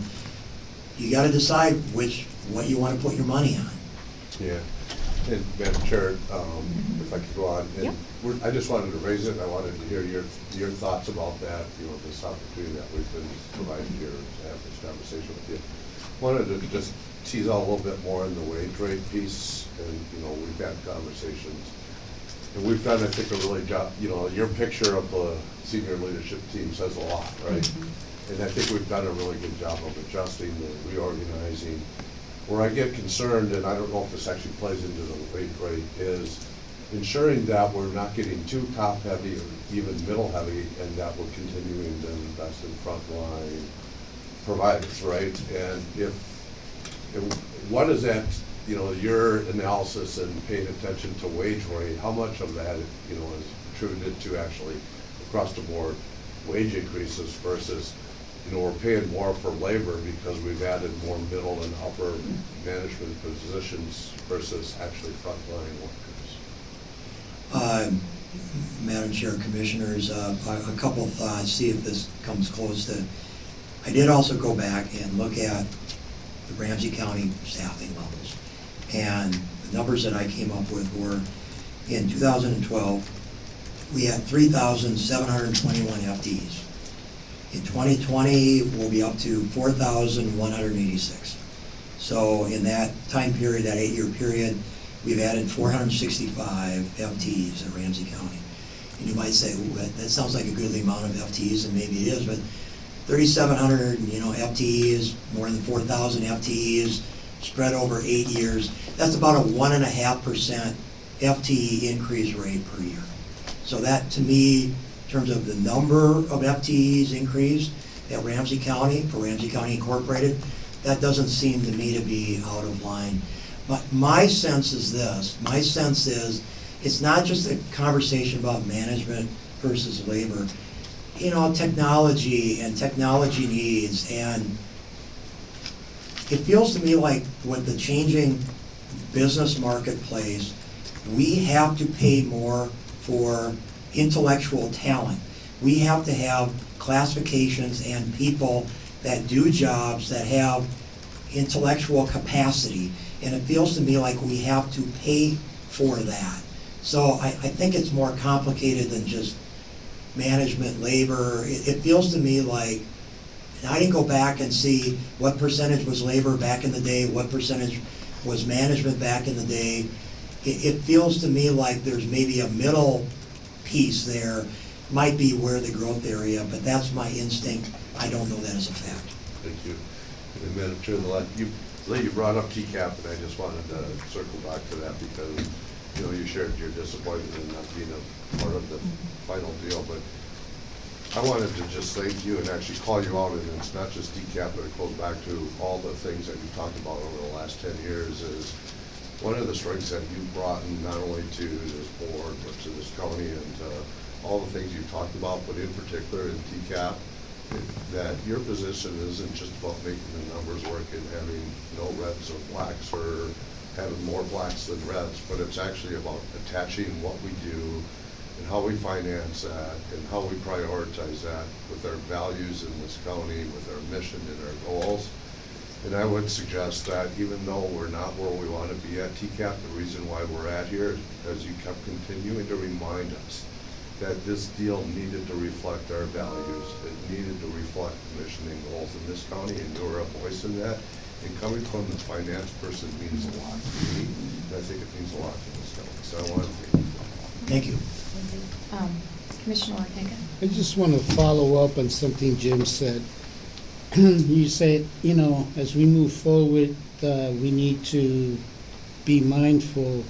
you gotta decide which, what you wanna put your money on. Yeah, and Madam Chair, um, if I could go on, Yep. and we're, I just wanted to raise it, and I wanted to hear your, your thoughts about that, you know, this opportunity that we've been provided here to have this conversation with you. Wanted to just tease out a little bit more in the wage rate piece, and, you know, we've had conversations. And we've done, I think, a really job, you know, your picture of the senior leadership team says a lot, right? And I think we've done a really good job of adjusting, and reorganizing. Where I get concerned, and I don't know if this actually plays into the wage rate, is ensuring that we're not getting too top-heavy or even middle-heavy, and that we're continuing to invest in frontline providers, right? And if, and what is that, you know, your analysis and paying attention to wage rate, how much of that, you know, is attributed to actually across the board wage increases versus, you know, we're paying more for labor because we've added more middle and upper management positions versus actually frontline workers? Uh, Madam Chair, Commissioners, uh, a couple of thoughts, see if this comes close to, I did also go back and look at the Ramsey County staffing levels. And the numbers that I came up with were, in 2012, we had 3,721 FTEs. In 2020, we'll be up to 4,186. So in that time period, that eight-year period, we've added 465 FTEs in Ramsey County. And you might say, that, sounds like a goodly amount of FTEs, and maybe it is, but 3,700, you know, FTEs, more than 4,000 FTEs, spread over eight years, that's about a one and a half percent FTE increase rate per year. So that, to me, terms of the number of FTEs increased, at Ramsey County, for Ramsey County Incorporated, that doesn't seem to me to be out of line. But my sense is this, my sense is, it's not just a conversation about management versus labor. You know, technology and technology needs, and it feels to me like with the changing business marketplace, we have to pay more for intellectual talent. We have to have classifications and people that do jobs that have intellectual capacity. And it feels to me like we have to pay for that. So I, I think it's more complicated than just management, labor. It, it feels to me like, I didn't go back and see what percentage was labor back in the day, what percentage was management back in the day. It, it feels to me like there's maybe a middle piece there, might be where the growth area, but that's my instinct. I don't know that as a fact. Thank you. And Madam Chair, the la- you, you brought up TCAP, and I just wanted to circle back to that because, you know, you shared your disappointment in not being a part of the mm-hmm. final deal, but I wanted to just thank you and actually call you out, and it's not just TCAP, but it goes back to all the things that you've talked about over the last ten years is one of the strengths that you've brought not only to this board, but to this county and to all the things you've talked about, but in particular in TCAP, that your position isn't just about making the numbers work and having no reds or blacks or having more blacks than reds, but it's actually about attaching what we do and how we finance that and how we prioritize that with our values in this county, with our mission and our goals. And I would suggest that even though we're not where we want to be at TCAP, the reason why we're at here is because you kept continuing to remind us that this deal needed to reflect our values. It needed to reflect the mission and goals in this county, and you're a voice in that. And coming from the finance person means a lot to me, and I think it means a lot to this county. So I want to thank you. Thank you. Um, Commissioner Ortega? I just want to follow up on something Jim said. You said, you know, as we move forward, uh, we need to be mindful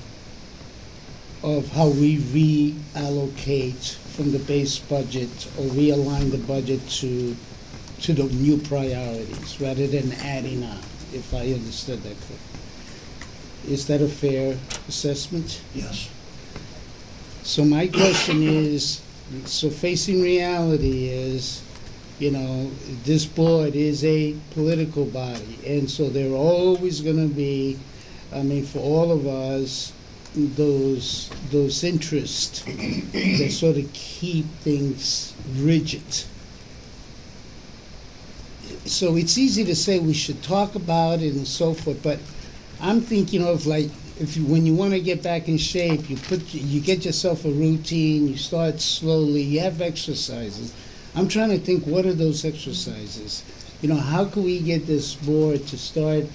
of how we reallocate from the base budget or realign the budget to, to the new priorities rather than adding on, if I understood that correctly. Is that a fair assessment? Yes. So my question is, so facing reality is, you know, this board is a political body, and so there are always gonna be, I mean, for all of us, those, those interests that sort of keep things rigid. So it's easy to say we should talk about it and so forth, but I'm thinking of like, if you, when you want to get back in shape, you put, you get yourself a routine, you start slowly, you have exercises. I'm trying to think, what are those exercises? You know, how can we get this board to start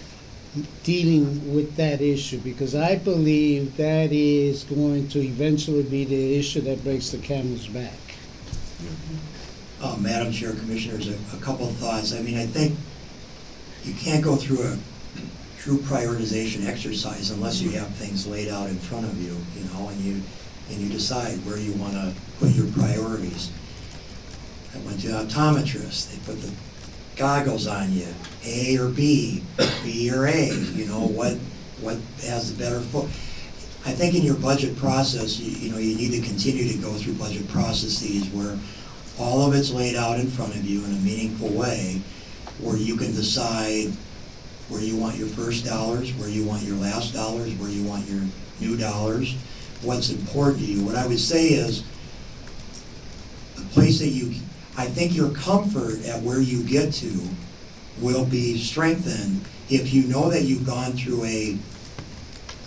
dealing with that issue? Because I believe that is going to eventually be the issue that breaks the camel's back. Uh, Madam Chair, Commissioners, a, a couple of thoughts. I mean, I think you can't go through a true prioritization exercise unless you have things laid out in front of you, you know, and you, and you decide where you want to put your priorities. I went to an optometrist, they put the goggles on you, A or B, B or A, you know, what, what has the better foot. I think in your budget process, you, you know, you need to continue to go through budget processes where all of it's laid out in front of you in a meaningful way, where you can decide where you want your first dollars, where you want your last dollars, where you want your new dollars, what's important to you. What I would say is, the place that you, I think your comfort at where you get to will be strengthened if you know that you've gone through a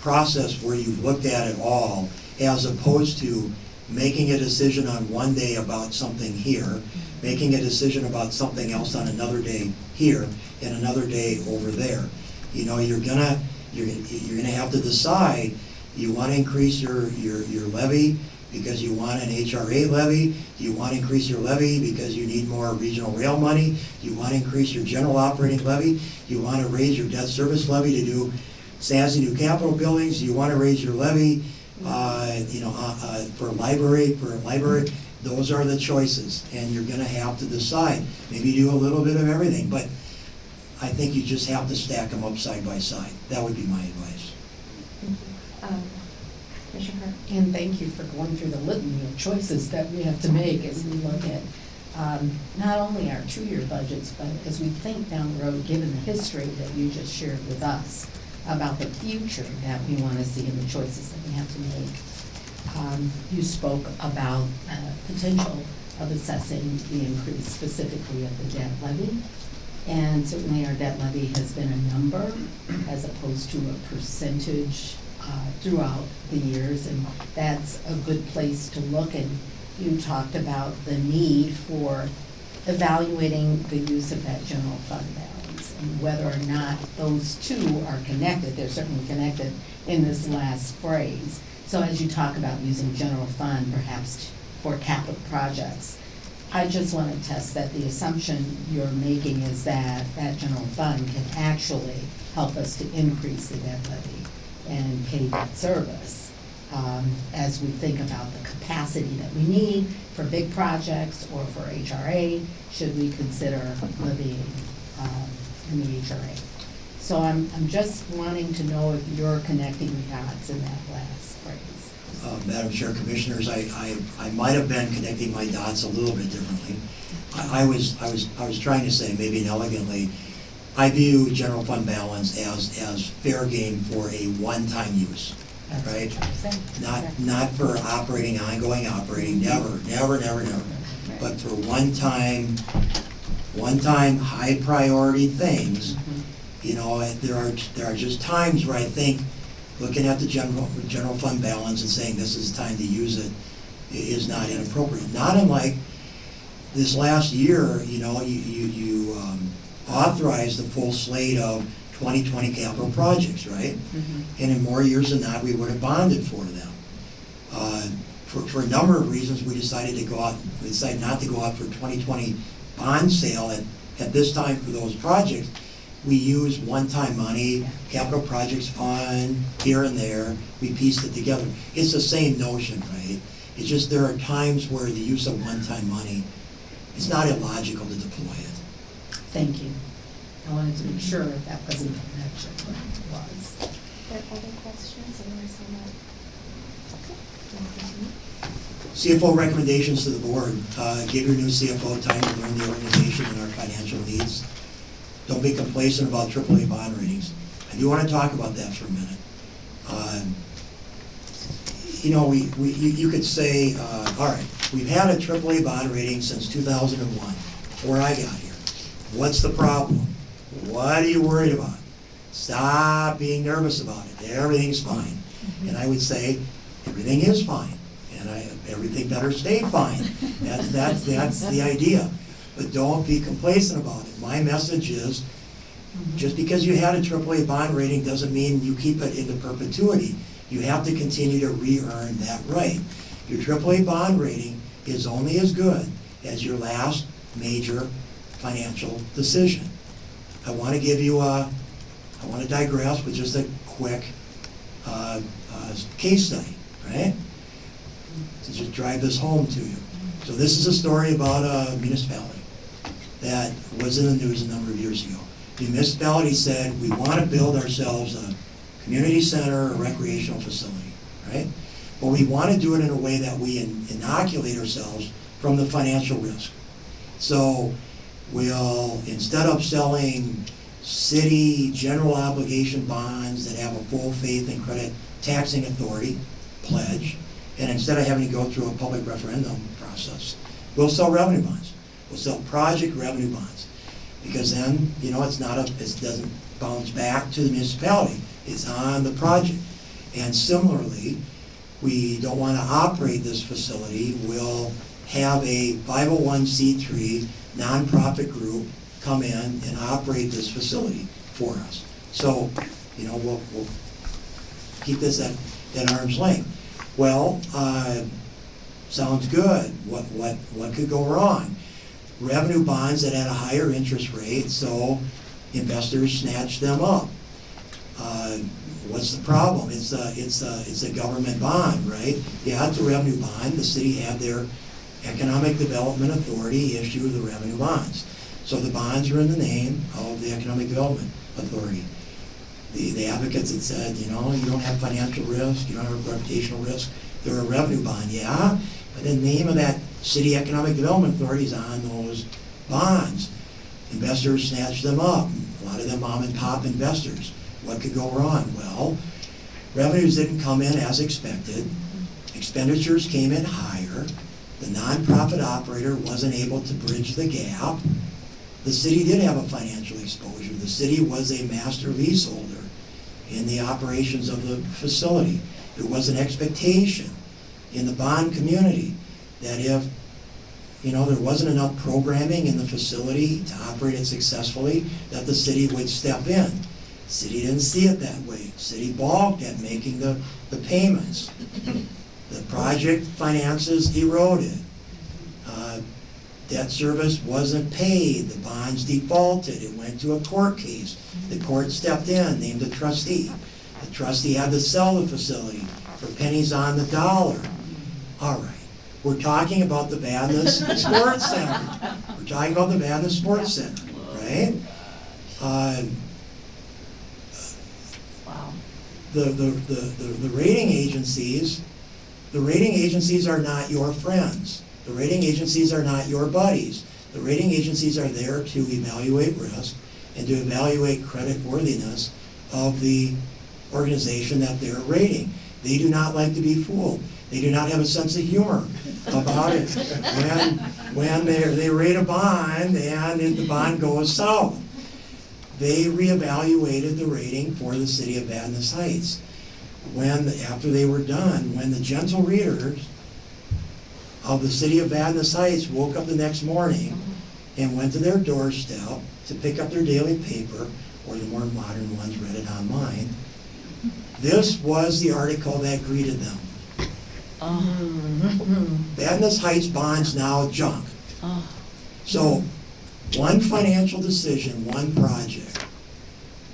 process where you've looked at it all, as opposed to making a decision on one day about something here, making a decision about something else on another day here, and another day over there. You know, you're gonna, you're, you're gonna have to decide, you wanna increase your, your, your levy because you want an HRA levy? You wanna increase your levy because you need more regional rail money? You wanna increase your general operating levy? You wanna raise your debt service levy to do SASI new capital buildings? You wanna raise your levy, uh, you know, uh, uh, for library, for library those are the choices, and you're gonna have to decide. Maybe do a little bit of everything, but I think you just have to stack them up side by side. That would be my advice. Um, Commissioner? And thank you for going through the litany of choices that we have to make as we look at um, not only our two-year budgets, but as we think down the road, given the history that you just shared with us about the future that we want to see and the choices that we have to make. Um, You spoke about uh, potential of assessing the increase specifically of the debt levy. And certainly our debt levy has been a number as opposed to a percentage uh, throughout the years. And that's a good place to look. And you talked about the need for evaluating the use of that general fund balance and whether or not those two are connected. They're certainly connected in this last phrase. So as you talk about using general fund perhaps for capital projects, I just want to test that the assumption you're making is that that general fund can actually help us to increase the debt levy and pay that service um, as we think about the capacity that we need for big projects or for HRA, should we consider levying um, in the HRA. So I'm, I'm just wanting to know if you're connecting the dots in that last phrase. Uh, Madam Chair, Commissioners, I, I, I might have been connecting my dots a little bit differently. I, I was, I was, I was trying to say, maybe inelegantly, I view general fund balance as, as fair game for a one-time use, That's what right? you're saying. Not, not for operating, ongoing operating, never, never, never, never. But for one-time, one-time, high-priority things, Mhm. you know, and there are, there are just times where I think, looking at the general, general fund balance and saying this is the time to use it i- is not inappropriate. Not unlike this last year, you know, you, you, you um, authorized the full slate of 2020 capital projects, right? Mhm. And in more years than not, we would have bonded for them. Uh, For, for a number of reasons, we decided to go out, we decided not to go out for 2020 bond sale at, at this time for those projects. We used one-time money, capital projects fund, here and there, we pieced it together. It's the same notion, right? It's just there are times where the use of one-time money, it's not illogical to deploy. Thank you. I wanted to make sure that that wasn't the connection, but it was. Are there other questions? Otherwise, I'm not. Okay. Can we continue? CFO recommendations to the board, uh, give your new CFO time to learn the organization and our financial needs. Don't be complacent about AAA bond ratings. I do want to talk about that for a minute. Um, You know, we, we, you you could say, uh, all right, we've had a AAA bond rating since two thousand and one, before I got here. What's the problem? What are you worried about? Stop being nervous about it. Everything's fine. Mm-hmm. And I would say, everything is fine, and I, everything better stay fine. That's, that's, that's the idea. But don't be complacent about it. My message is, mm-hmm. just because you had a AAA bond rating doesn't mean you keep it into perpetuity. You have to continue to re-earn that right. Your AAA bond rating is only as good as your last major financial decision. I want to give you a, I want to digress with just a quick uh, uh, case study, right? To just drive this home to you. So this is a story about a municipality that was in the news a number of years ago. The municipality said, we want to build ourselves a community center, a recreational facility, right? But we want to do it in a way that we in- inoculate ourselves from the financial risk. So we'll, instead of selling city general obligation bonds that have a full faith and credit taxing authority pledge, and instead of having to go through a public referendum process, we'll sell revenue bonds. We'll sell project revenue bonds. Because then, you know, it's not a, it doesn't bounce back to the municipality, it's on the project. And similarly, we don't want to operate this facility, we'll have a 501c3 nonprofit group come in and operate this facility for us. So, you know, we'll, we'll keep this at, at arm's length. Well, uh, sounds good. What, what, what could go wrong? Revenue bonds that had a higher interest rate, so investors snatched them up. Uh, What's the problem? It's a, it's a, it's a government bond, right? Yeah, it's a revenue bond. The city had their Economic Development Authority issue the revenue bonds. So the bonds are in the name of the Economic Development Authority. The, the advocates had said, you know, you don't have financial risk, you don't have reputational risk, they're a revenue bond, yeah, but the name of that city economic development authority is on those bonds. Investors snatch them up, a lot of them mom and pop investors. What could go wrong? Well, revenues didn't come in as expected, expenditures came in higher, the nonprofit operator wasn't able to bridge the gap. The city did have a financial exposure. The city was a master leaseholder in the operations of the facility. There was an expectation in the bond community that if, you know, there wasn't enough programming in the facility to operate it successfully, that the city would step in. City didn't see it that way. City balked at making the, the payments. The project finances eroded. Uh, Debt service wasn't paid, the bonds defaulted, it went to a court case. The court stepped in, named a trustee. The trustee had to sell the facility for pennies on the dollar. All right, we're talking about the Vadnais Sports Center. We're talking about the Vadnais Sports Center, right? Uh, the, the, the the rating agencies, the rating agencies are not your friends. The rating agencies are not your buddies. The rating agencies are there to evaluate risk and to evaluate credit worthiness of the organization that they're rating. They do not like to be fooled. They do not have a sense of humor about it. When, when they, rate a bond and the bond goes south, they reevaluated the rating for the city of Vadnais Heights. When, after they were done, when the gentle readers of the city of Vadnais Heights woke up the next morning mm-hmm. and went to their doorstep to pick up their daily paper, or the more modern ones read it online, mm-hmm. this was the article that greeted them. Oh. Vadnais Heights bonds now junk. Oh. So, one financial decision, one project.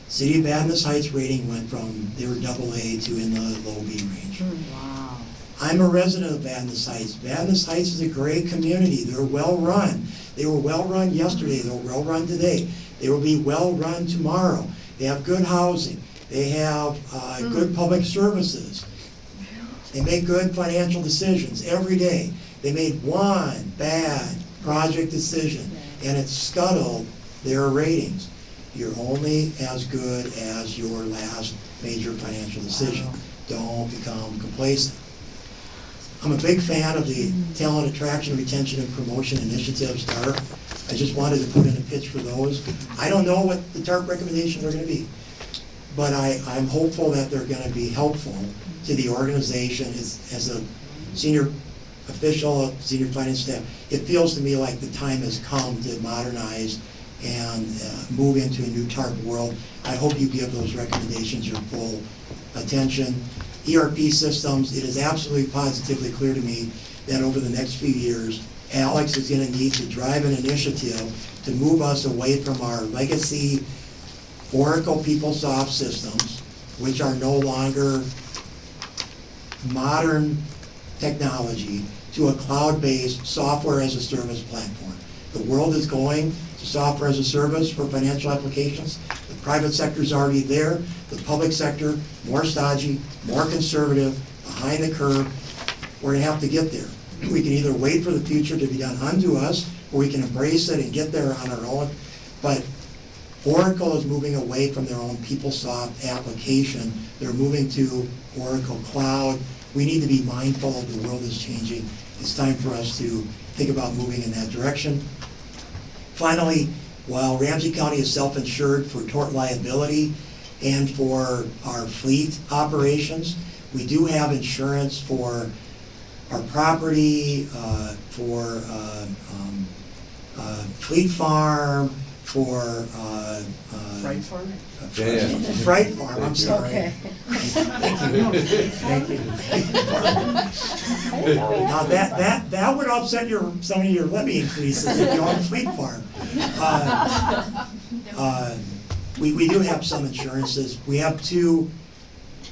City of Vadnais Heights rating went from, they were double A to in the low B range. Wow. I'm a resident of Vadnais Heights. Vadnais Heights is a great community. They're well-run. They were well-run yesterday. They're well-run today. They will be well-run tomorrow. They have good housing. They have uh, good public services. They make good financial decisions every day. They made one bad project decision, and it scuttled their ratings. You're only as good as your last major financial decision. Don't become complacent. I'm a big fan of the mm-hmm. talent attraction, retention, and promotion initiatives, TARP. I just wanted to put in a pitch for those. I don't know what the TARP recommendations are gonna be, but I, I'm hopeful that they're gonna be helpful to the organization as, as a senior official, senior finance staff. It feels to me like the time has come to modernize and uh, move into a new TARP world. I hope you give those recommendations your full attention. ERP systems, it is absolutely positively clear to me that over the next few years, Alex is gonna need to drive an initiative to move us away from our legacy Oracle PeopleSoft systems, which are no longer modern technology, to a cloud-based software as a service platform. The world is going to software as a service for financial applications. The private sector is already there. The public sector, more stodgy, more conservative, behind the curve. We're gonna have to get there. We can either wait for the future to be done unto us, or we can embrace it and get there on our own. But Oracle is moving away from their own PeopleSoft application. They're moving to Oracle Cloud. We need to be mindful of the world is changing. It's time for us to think about moving in that direction. Finally, while Ramsey County is self-insured for tort liability and for our fleet operations, we do have insurance for our property, uh, for uh, um, uh, Fleet Farm, for uh, uh, Fright farm? Yeah, yeah. Fright Farm, I'm sorry. Okay. Thank you. Now, that, that, that would upset your, some of your levy increases if you own Fleet Farm. Uh, uh, We, we do have some insurances. We have two,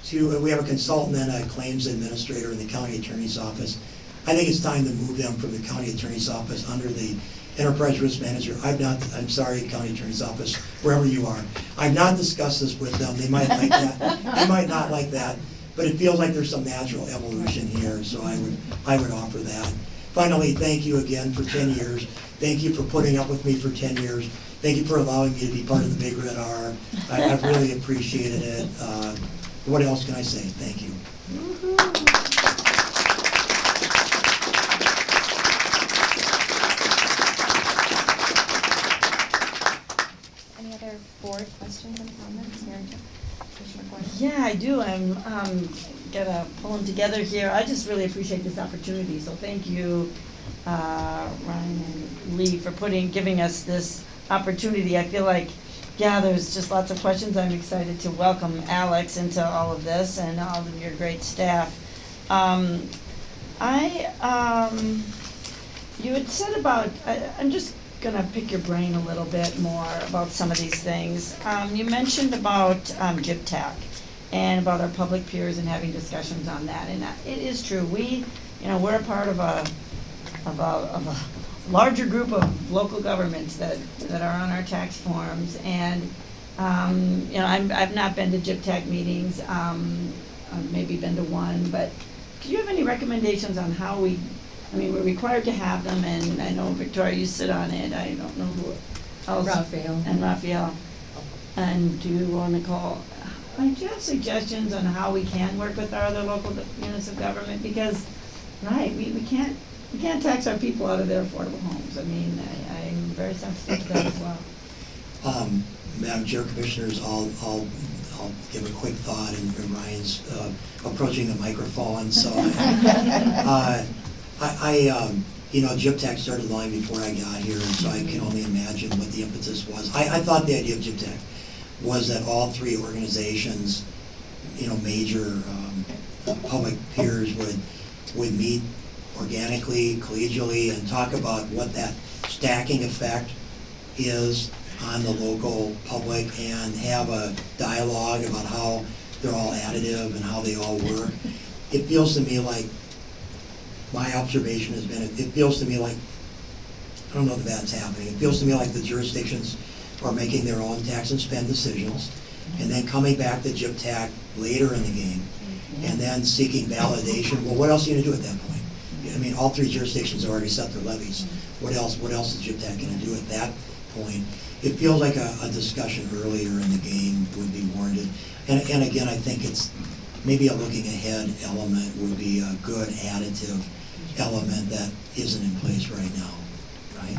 two, we have a consultant and a claims administrator in the county attorney's office. I think it's time to move them from the county attorney's office under the enterprise risk manager. I've not, I'm sorry, county attorney's office, wherever you are. I've not discussed this with them, they might like that, they might not like that, but it feels like there's some natural evolution here, so I would, I would offer that. Finally, thank you again for ten years. Thank you for putting up with me for ten years. Thank you for allowing me to be part of the Big Red R. I, I've really appreciated it. Uh, What else can I say? Thank you. Any other board questions and comments? Yeah, I do. I'm, um, gotta pull them together here. I just really appreciate this opportunity, so thank you, uh, Ryan and Lee for putting, giving us this opportunity. I feel like, yeah, there's just lots of questions. I'm excited to welcome Alex into all of this and all of your great staff. Um, I, um, you had said about, I, I'm just gonna pick your brain a little bit more about some of these things. Um, you mentioned about, um, JPTAC and about our public peers and having discussions on that, and it is true, we, you know, we're a part of a, of a, of a larger group of local governments that, that are on our tax forms, and, um, you know, I'm, I've not been to JPTAC meetings, um, maybe been to one, but do you have any recommendations on how we, I mean, we're required to have them, and I know Victoria, you sit on it, I don't know who else. Rafael. And Rafael. And do you wanna call, like, do you have suggestions on how we can work with our other local units of government? Because, right, we, we can't, we can't tax our people out of their affordable homes. I mean, I, I'm very sensitive to that as well. Um, Madam Chair, Commissioners, I'll, I'll, I'll give a quick thought, and and Ryan's uh, approaching the microphone, so. uh, I, I, um, you know, JPTAC started long before I got here, and so I can only imagine what the impetus was. I, I thought the idea of JPTAC was that all three organizations, you know, major um, public peers would, would meet organically, collegially, and talk about what that stacking effect is on the local public and have a dialogue about how they're all additive and how they all work. It feels to me like, my observation has been, it it feels to me like, I don't know if that's happening, it feels to me like the jurisdictions are making their own tax and spend decisions, and then coming back to JPTAC later in the game, mm-hmm. and then seeking validation, well, what else are you gonna do at that point? I mean, all three jurisdictions have already set their levies, mm-hmm. what else, what else is JPTAC gonna do at that point? It feels like a, a discussion earlier in the game would be warranted, and, and again, I think it's, maybe a looking ahead element would be a good additive element that isn't in place right now, right?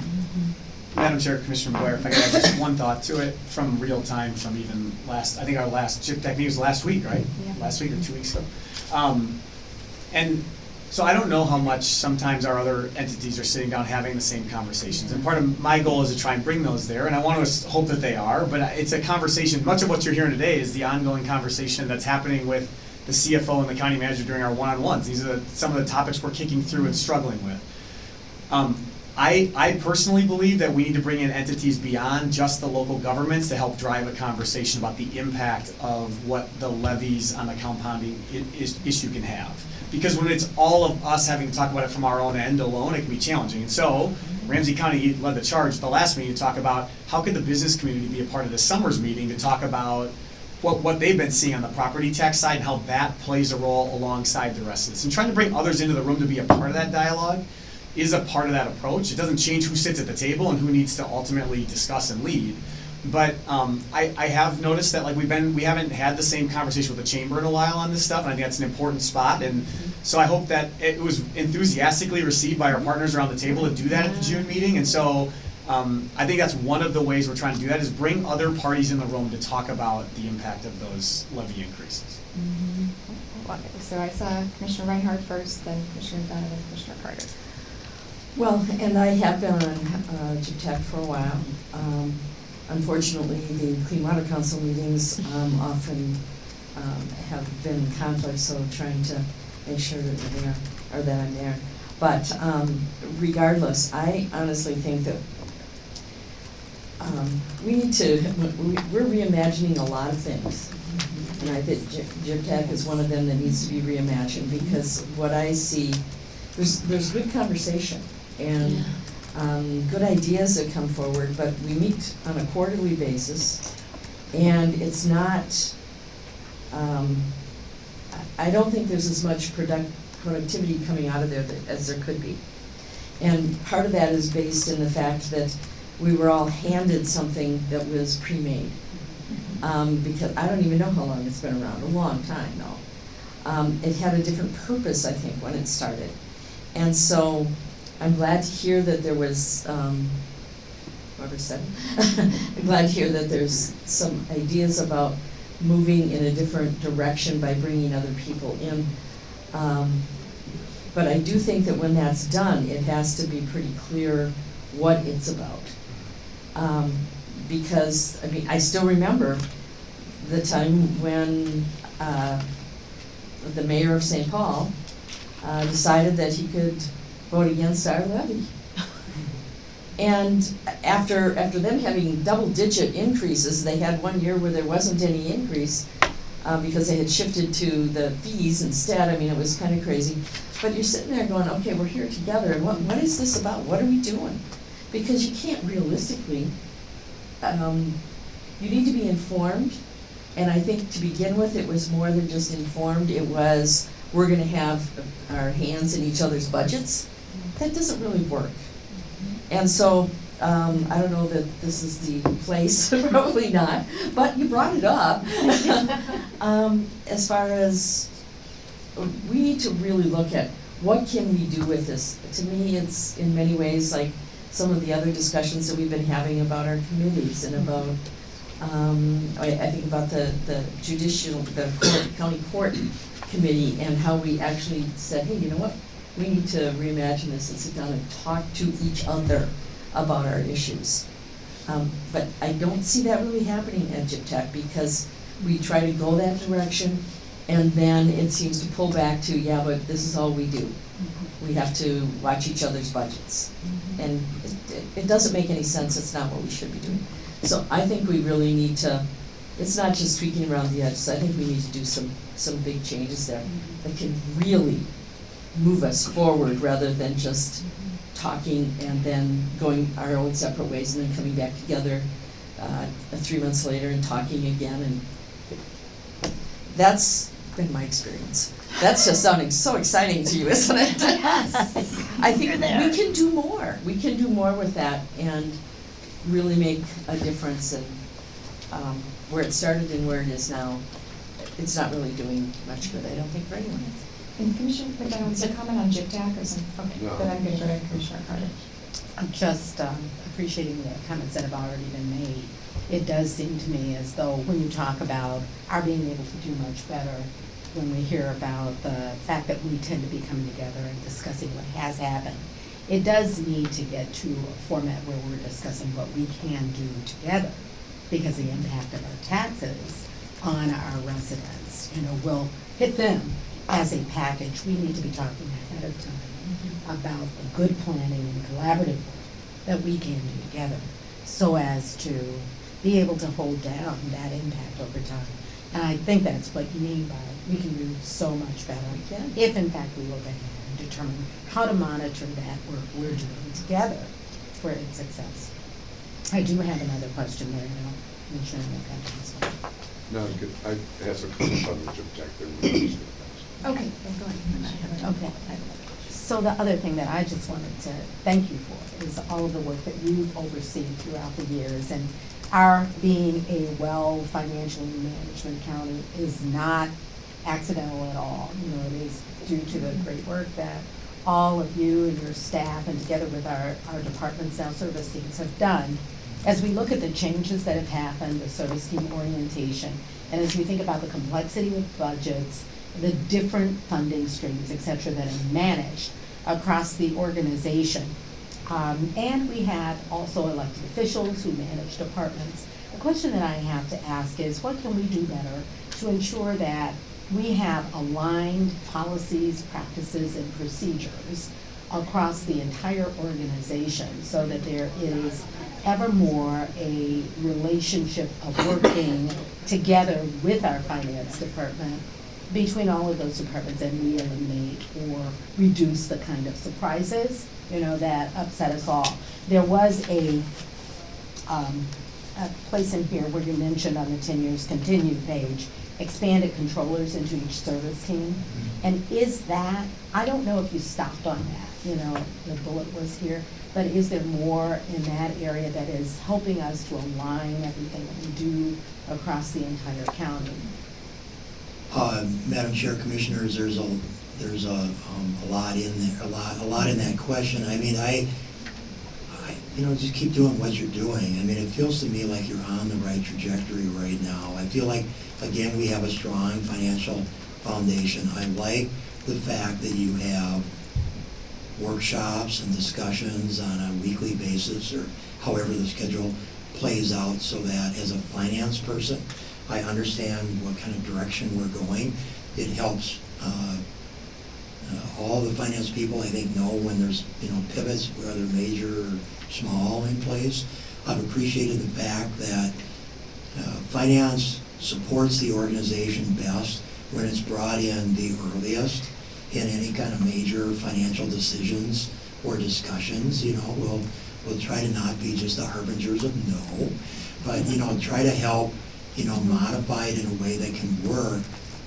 Madam Chair, Commissioner Blair, if I could add just one thought to it from real time, from even last, I think our last JPTAC meeting was last week, right? Yeah. Last week or two weeks ago. Um, And so I don't know how much sometimes our other entities are sitting down having the same conversations. And part of my goal is to try and bring those there, and I want to hope that they are, but it's a conversation, much of what you're hearing today is the ongoing conversation that's happening with the CFO and the county manager during our one-on-ones. These are the- some of the topics we're kicking through and struggling with. Um, I, I personally believe that we need to bring in entities beyond just the local governments to help drive a conversation about the impact of what the levies on the compounding is, issue can have. Because when it's all of us having to talk about it from our own end alone, it can be challenging. And so, Ramsey County led the charge at the last meeting to talk about how could the business community be a part of this summer's meeting to talk about what, what they've been seeing on the property tax side and how that plays a role alongside the rest of this. And trying to bring others into the room to be a part of that dialogue is a part of that approach. It doesn't change who sits at the table and who needs to ultimately discuss and lead. But um, I, I have noticed that like we've been, we haven't had the same conversation with the chamber in a while on this stuff, and I think that's an important spot. And so I hope that it was enthusiastically received by our partners around the table to do that at the June meeting. And so um, I think that's one of the ways we're trying to do that is bring other parties in the room to talk about the impact of those levy increases. So I saw Commissioner Reinhardt first, then Commissioner Donovan, Commissioner Carter. Well, and I have been on uh, GTAC for a while. Um, Unfortunately, the Clean Water Council meetings um, often um, have been in conflict, so trying to make sure that we're there, or that I'm there. But um, regardless, I honestly think that um, we need to, we- we're reimagining a lot of things. And I think JPTAC is one of them that needs to be reimagined, because what I see there's, there's good conversation and, um, good ideas that come forward, but we meet on a quarterly basis. And it's not, um, I I don't think there's as much product, productivity coming out of there that- as there could be. And part of that is based in the fact that we were all handed something that was pre-made. Um, because I don't even know how long it's been around, a long time though. Um, it had a different purpose, I think, when it started. And so I'm glad to hear that there was, um, whoever said, I'm glad to hear that there's some ideas about moving in a different direction by bringing other people in. Um, but I do think that when that's done, it has to be pretty clear what it's about. Um, because, I mean, I still remember the time when, uh, the mayor of St. Paul, uh, decided that he could vote against our levy. And after, after them having double-digit increases, they had one year where there wasn't any increase, uh, because they had shifted to the fees instead, I mean, it was kinda crazy. But you're sitting there going, okay, we're here together, what, what is this about, what are we doing? Because you can't realistically, um, you need to be informed, and I think to begin with, it was more than just informed, it was, we're gonna have our hands in each other's budgets. That doesn't really work. And so, um, I don't know that this is the place, probably not, but you brought it up. Um, as far as, we need to really look at what can we do with this? To me, it's in many ways like some of the other discussions that we've been having about our committees and about, um, I, I think about the, the judicial, the court, county court committee and how we actually said, hey, you know what? We need to reimagine this and sit down and talk to each other about our issues. Um, but I don't see that really happening at JPTAC because we try to go that direction and then it seems to pull back to, yeah, but this is all we do. We have to watch each other's budgets. Mm-hmm. And it, it- it doesn't make any sense, it's not what we should be doing. So I think we really need to, it's not just tweaking around the edges, I think we need to do some, some big changes there mm-hmm. that can really move us forward rather than just mm-hmm. talking and then going our own separate ways and then coming back together uh, three months later and talking again and that's been my experience. That's just sounding so exciting to you, isn't it? Yes. I think You're there. we can do more. We can do more with that and really make a difference in um, where it started and where it is now. It's not really doing much good, I don't think, for anyone. And Commissioner McDonough, wants to comment on JPTAC or something? Okay, No. then I'm gonna go to Commissioner Carter. I'm just um, appreciating the comments that have already been made. It does seem to me as though when you talk about our being able to do much better, when we hear about the fact that we tend to be coming together and discussing what has happened, it does need to get to a format where we're discussing what we can do together because the impact of our taxes on our residents, you know, will hit them as a package. We need to be talking ahead of time mm-hmm. about the good planning and collaborative work that we can do together so as to be able to hold down that impact over time. And I think that's what you mean by, we can do so much better. We can. If in fact we look ahead and determine how to monitor that work we're doing together for its success. I do have another question there now, Commissioner McCutcheon. No, good. I have some comments on the Jim Okay, go ahead. Okay. So the other thing that I just wanted to thank you for is all of the work that you've overseen throughout the years. And our being a well financially management county is not accidental at all. You know, it is due to the great work that all of you and your staff and together with our, our departments now service teams have done. As we look at the changes that have happened, the service team orientation, and as we think about the complexity of budgets, the different funding streams, et cetera, that are managed across the organization. Um, and we had also elected officials who manage departments. The question that I have to ask is, what can we do better to ensure that we have aligned policies, practices, and procedures across the entire organization so that there is ever more a relationship of working together with our finance department between all of those departments and we eliminate or reduce the kind of surprises, you know, that upset us all. There was a, um, a place in here where you mentioned on the ten years continued page, expanded controllers into each service team. And is that, I don't know if you stopped on that, you know, the bullet was here, but is there more in that area that is helping us to align everything that we do across the entire county? Uh, Madam Chair, Commissioners, there's a, there's a, um, a lot in there, a lot, a lot in that question. I mean, I, I, you know, just keep doing what you're doing. I mean, it feels to me like you're on the right trajectory right now. I feel like, again, we have a strong financial foundation. I like the fact that you have workshops and discussions on a weekly basis or however the schedule plays out so that as a finance person, I understand what kind of direction we're going. It helps uh, uh, all the finance people, I think, know when there's, you know, pivots, whether major or small in place. I've appreciated the fact that uh, finance supports the organization best when it's brought in the earliest in any kind of major financial decisions or discussions, you know, we'll, we'll try to not be just the harbingers of no, but, you know, try to help, you know, modify it in a way that can work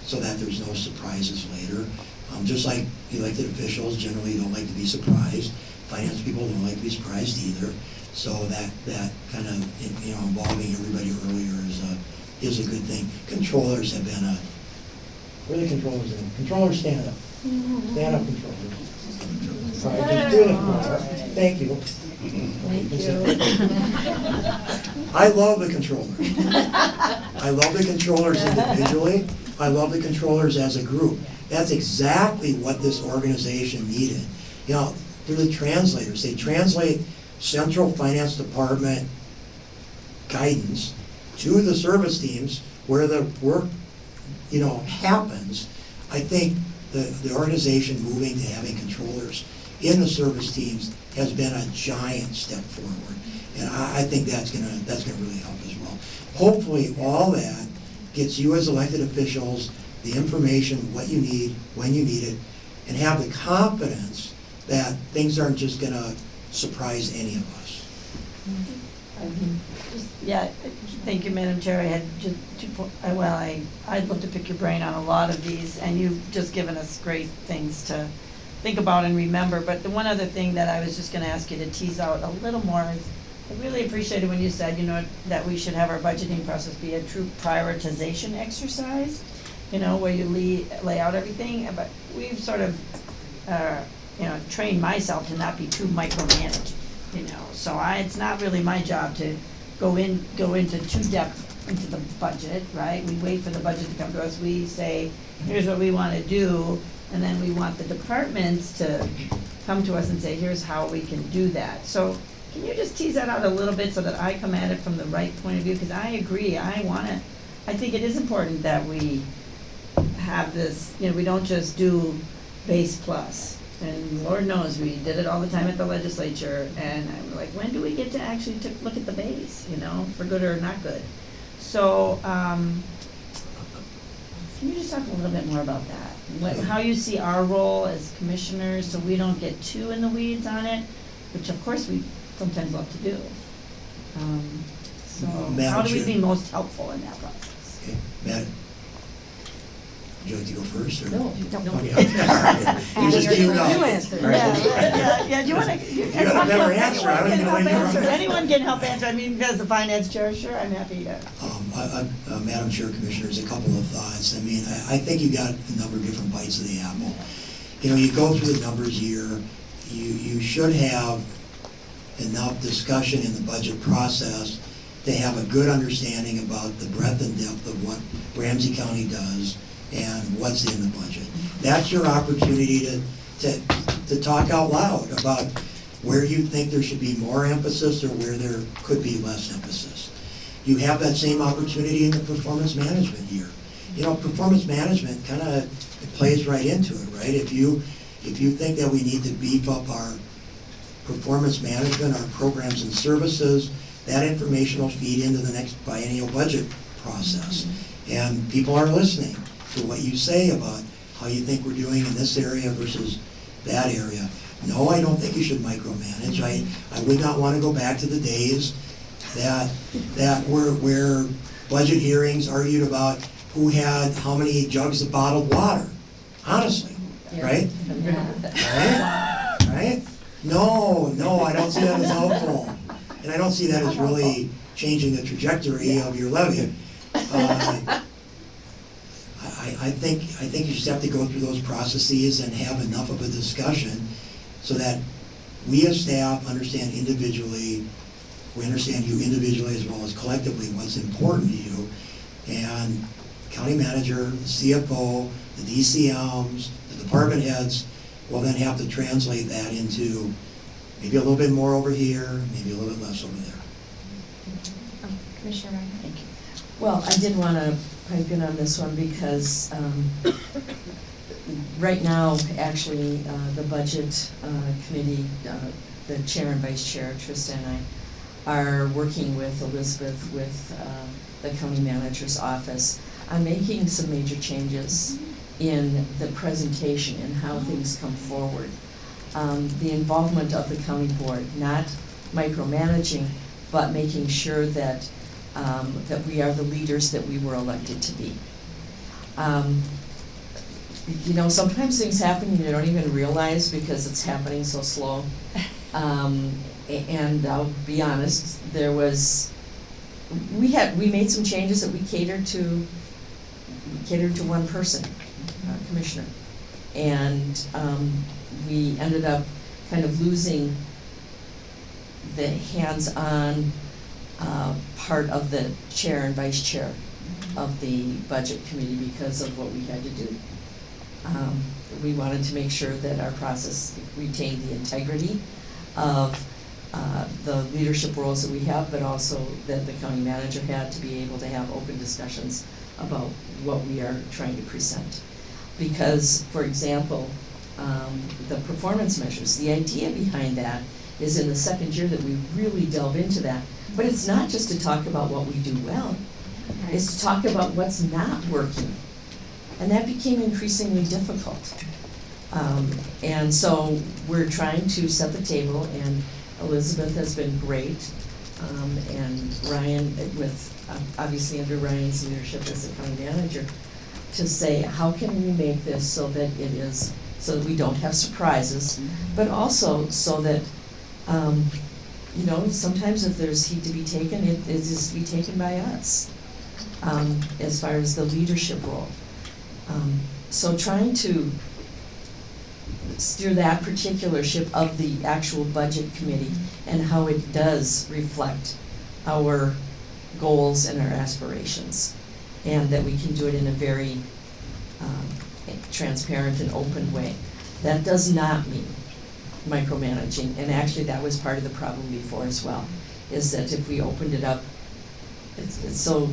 so that there's no surprises later. Um, just like elected officials generally don't like to be surprised, finance people don't like to be surprised either. So that, that kind of, you know, involving everybody earlier is a, is a good thing. Controllers have been a, where are the controllers in? Controllers stand up. Stand up, controllers. Sorry, just do it more. Thank you. I love the controllers. I love the controllers individually. I love the controllers as a group. That's exactly what this organization needed. You know, they're the translators. They translate central finance department guidance to the service teams where the work, you know, happens. I think the, the organization moving to having controllers in the service teams has been a giant step forward. And I, I think that's gonna, that's gonna really help as well. Hopefully, all that gets you as elected officials the information, what you need, when you need it, and have the confidence that things aren't just gonna surprise any of us. Yeah, thank you, Madam Chair. I had just two po- uh, well, I, I'd love to pick your brain on a lot of these, and you've just given us great things to think about and remember. But the one other thing that I was just gonna ask you to tease out a little more is, I really appreciated when you said, you know, that we should have our budgeting process be a true prioritization exercise, you know, where you lay, lay out everything, but we've sort of, uh, you know, train myself to not be too micromanaging, you know, so I, it's not really my job to go in, go into too depth into the budget, right? We wait for the budget to come to us, we say, here's what we wanna do, and then we want the departments to come to us and say, here's how we can do that. So, can you just tease that out a little bit so that I come at it from the right point of view? Because I agree, I wanna, I think it is important that we have this, you know, we don't just do base plus. And Lord knows, we did it all the time at the legislature, and I'm like, when do we get to actually to look at the base, you know, for good or not good? So, um, can you just talk a little bit more about that? What, how you see our role as commissioners, so we don't get too in the weeds on it, which of course we sometimes love to do. Um, so, Madam how do we Chair. be most helpful in that process? Okay, Matt? Would you like to go first, or? No, no. Okay. You just queued up. You answer, All right. yeah, yeah, yeah, do you wanna? You got a better answer, I don't even know Anyone can you help answer, anyone can help answer, I mean, as the finance chair, sure, I'm happy to. Um, I- I- uh, Madam Chair, Commissioners, a couple of thoughts. I mean, I, I think you got a number of different bites of the apple. You know, you go through the numbers here, you, you should have enough discussion in the budget process to have a good understanding about the breadth and depth of what Ramsey County does and what's in the budget. That's your opportunity to, to, to talk out loud about where you think there should be more emphasis or where there could be less emphasis. You have that same opportunity in the performance management year. You know, performance management kind of plays right into it, right? If you, if you think that we need to beef up our performance management, our programs and services, that information will feed into the next biennial budget process. Mm-hmm. And people are listening. To what you say about how you think we're doing in this area versus that area. No, I don't think you should micromanage. I, I would not want to go back to the days that, that were, where budget hearings argued about who had how many jugs of bottled water, honestly, right? Right? Right? No, no, I don't see that as helpful. And I don't see that as really changing the trajectory of your levy. Uh, I, I think, I think you just have to go through those processes and have enough of a discussion so that we as staff understand individually, we understand you individually as well as collectively what's important to you. And county manager, the CFO, the DCMs, the department heads will then have to translate that into maybe a little bit more over here, maybe a little bit less over there. Commissioner Ryan? Thank you. Well, I did want to pipe in on this one because um, right now, actually, uh, the Budget uh, Committee, uh, the Chair and Vice Chair, Trista and I, are working with Elizabeth, with uh, the County Manager's Office on making some major changes in the presentation and how things come forward. Um, The involvement of the county board, not micromanaging, but making sure that um, that we are the leaders that we were elected to be. Um, You know, sometimes things happen and you don't even realize because it's happening so slow. Um, And I'll be honest, there was, we had, we made some changes that we catered to, catered to one person, uh, Commissioner. And um, we ended up kind of losing the hands-on uh, part of the chair and vice chair of the budget committee because of what we had to do. Um, We wanted to make sure that our process retained the integrity of uh, the leadership roles that we have, but also that the county manager had to be able to have open discussions about what we are trying to present. Because, for example, um, the performance measures, the idea behind that is in the second year that we really delve into that. But it's not just to talk about what we do well, it's to talk about what's not working. And that became increasingly difficult. Um, and so we're trying to set the table, and Elizabeth has been great. Um, and Ryan, with, uh, obviously under Ryan's leadership as the county manager, to say, how can we make this so that it is, so that we don't have surprises, but also so that, um, you know, sometimes if there's heat to be taken, it it is to be taken by us, um, as far as the leadership role. Um, So trying to steer that particular ship of the actual budget committee and how it does reflect our goals and our aspirations. And that we can do it in a very um, transparent and open way. That does not mean micromanaging, and actually that was part of the problem before as well, is that if we opened it up, it's, it's so,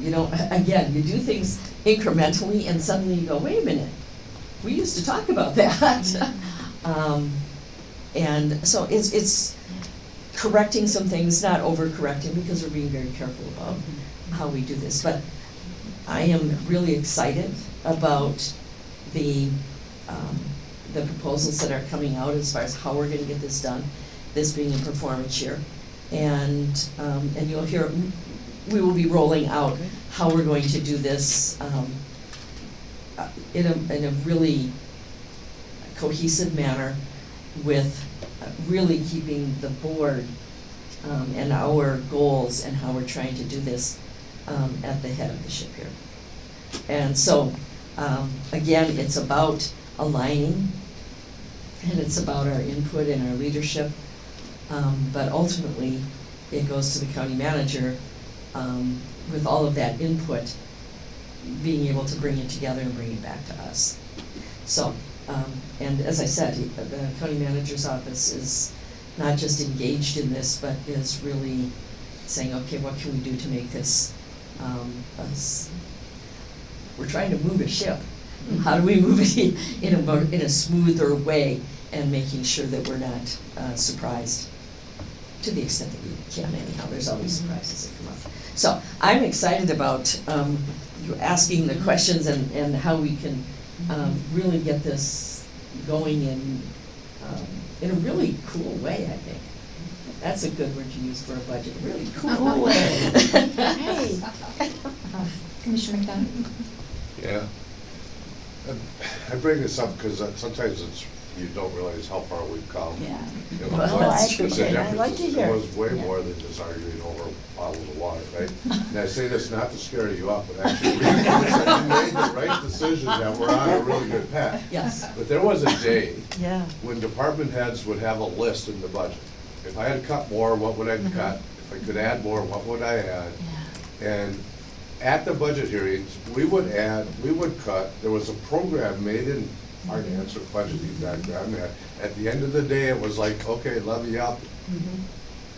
you know, again, you do things incrementally and suddenly you go, wait a minute, we used to talk about that. Um, and so it's, it's correcting some things, not overcorrecting, because we're being very careful about how we do this, but I am really excited about the, um, the proposals that are coming out as far as how we're gonna get this done, this being a performance year. And, um, and you'll hear, we will be rolling out how we're going to do this, um, in a, in a really cohesive manner with really keeping the board, um, and our goals and how we're trying to do this, um, at the head of the ship here. And so, um, again, it's about aligning, and it's about our input and our leadership. Um, but ultimately, it goes to the county manager, um, with all of that input, being able to bring it together and bring it back to us. So, um, and as I said, the county manager's office is not just engaged in this, but is really saying, okay, what can we do to make this, um, we're trying to move a ship. How do we move it in a more, in a smoother way and making sure that we're not, uh, surprised? To the extent that we can anyhow, there's always surprises that come up. So I'm excited about, um, through asking the questions and, and how we can, um, really get this going in, um, in a really cool way, I think. That's a good word to use for a budget, really cool way. Hey. Uh, Commissioner McDonough? Yeah. And I bring this up because sometimes it's, you don't realize how far we've come. Yeah. You know, Well, I appreciate it. I like to hear It it. was way Yeah. more than just arguing over bottles of water, right? And I say this not to scare you up, but actually, we made the right decisions and we're on a really good path. Yes. But there was a day Yeah. when department heads would have a list in the budget. If I had cut more, what would I Mhm. cut? If I could add more, what would I add? And at the budget hearings, we would add, we would cut, there was a program made in finance or budgeting back then. that At the end of the day, it was like, okay, levy up,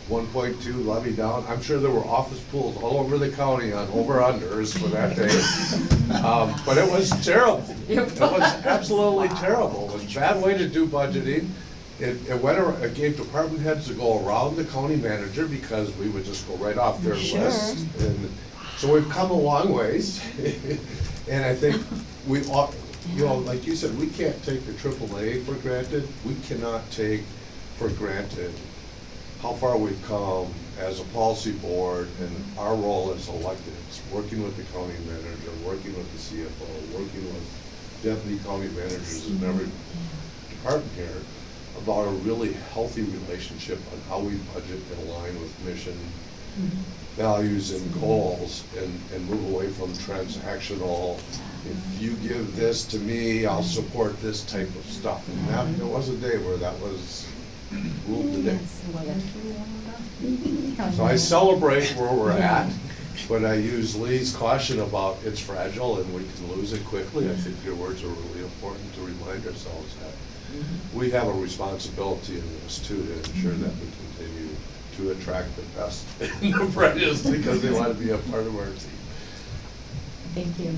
one point two levy down. I'm sure there were office pools all over the county on over-unders for that day. Um, But it was terrible. It was absolutely terrible. It was a bad way to do budgeting. It, it went, ar- it gave department heads to go around the county manager because we would just go right off their Sure. list. And so we've come a long ways. And I think we ought, you know, like you said, we can't take the AAA for granted. We cannot take for granted how far we've come as a policy board and our role as electeds, working with the county manager, working with the CFO, working with deputy county managers in every department here about a really healthy relationship on how we budget and align with mission, values and goals and, and move away from transactional, if you give this to me, I'll support this type of stuff. And that, there was a day where that was ruled the day. So I celebrate where we're at, but I use Lee's caution about it's fragile and we can lose it quickly. I think your words are really important to remind ourselves that we have a responsibility in this too, to ensure that we to attract the best and the brightest because they want to be a part of our team. Thank you.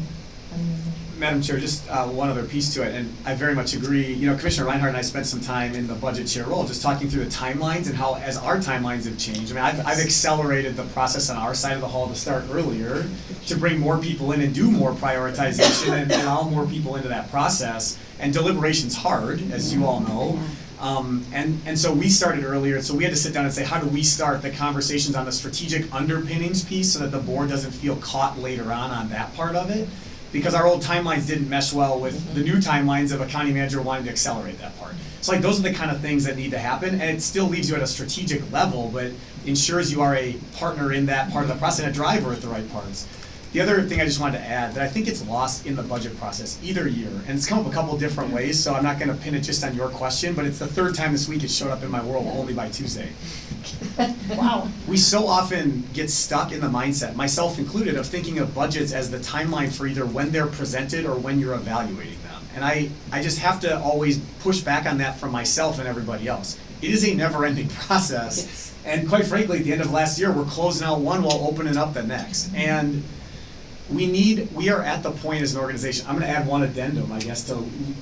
Madam Chair, just uh, one other piece to it, and I very much agree. You know, Commissioner Reinhardt and I spent some time in the budget chair role, just talking through the timelines and how, as our timelines have changed. I mean, I've, I've accelerated the process on our side of the hall to start earlier, to bring more people in and do more prioritization and allow more people into that process. And deliberation's hard, as you all know. Um, and, and so we started earlier, so we had to sit down and say, how do we start the conversations on the strategic underpinnings piece so that the board doesn't feel caught later on on that part of it? Because our old timelines didn't mesh well with the new timelines of a county manager wanting to accelerate that part. So like, those are the kind of things that need to happen, and it still leaves you at a strategic level, but ensures you are a partner in that part of the process and a driver at the right parts. The other thing I just wanted to add, that I think it's lost in the budget process either year, and it's come up a couple different ways, so I'm not gonna pin it just on your question, but it's the third time this week it showed up in my world only by Tuesday. Wow. We so often get stuck in the mindset, myself included, of thinking of budgets as the timeline for either when they're presented or when you're evaluating them. And I, I just have to always push back on that from myself and everybody else. It is a never-ending process. And quite frankly, at the end of last year, we're closing out one while opening up the next. And we need, we are at the point as an organization, I'm gonna add one addendum, I guess, to,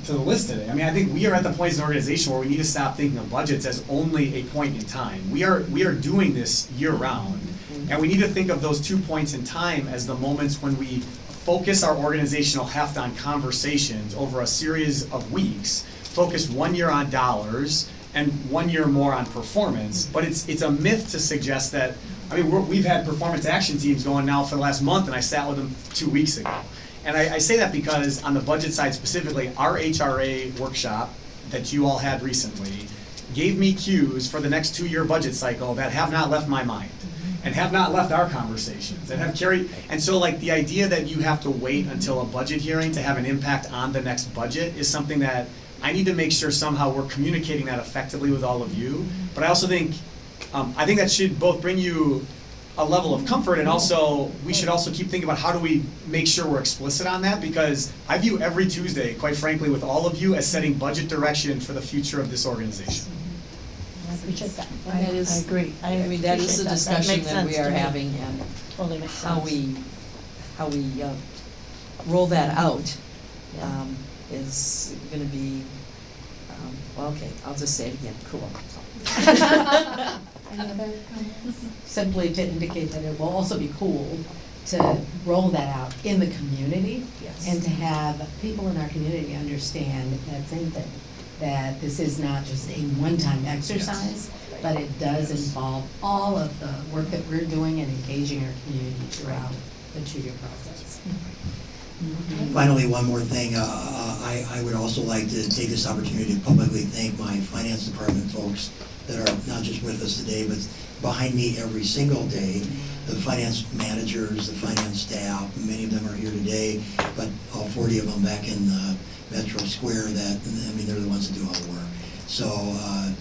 to the list today. I mean, I think we are at the point as an organization where we need to stop thinking of budgets as only a point in time. We are, we are doing this year-round, and we need to think of those two points in time as the moments when we focus our organizational heft on conversations over a series of weeks, focus one year on dollars, and one year more on performance, but it's, it's a myth to suggest that, I mean, we're, we've had performance action teams going now for the last month, and I sat with them two weeks ago. And I, I say that because on the budget side specifically, our HRA workshop that you all had recently gave me cues for the next two-year budget cycle that have not left my mind and have not left our conversations and have carried, and so like the idea that you have to wait until a budget hearing to have an impact on the next budget is something that I need to make sure somehow we're communicating that effectively with all of you. But I also think, um, I think that should both bring you a level of comfort and also, we should also keep thinking about how do we make sure we're explicit on that? Because I view every Tuesday, quite frankly, with all of you as setting budget direction for the future of this organization. I appreciate that. I, that is- I agree, I appreciate That is the discussion makes that we are having and Totally makes sense. how we, how we uh, roll that out um, is gonna be, um, well, okay, I'll just say it again, cool. Any other comments? Simply to indicate that it will also be cool to roll that out in the community. Yes. And to have people in our community understand that same thing, that this is not just a one-time exercise, but it does involve all of the work that we're doing and engaging our community throughout the two-year process. Finally, one more thing, uh, uh, I, I would also like to take this opportunity to publicly thank my finance department folks that are not just with us today, but behind me every single day. The finance managers, the finance staff, many of them are here today, but all forty of them back in Metro Square that, I mean, they're the ones that do all the work. So, uh,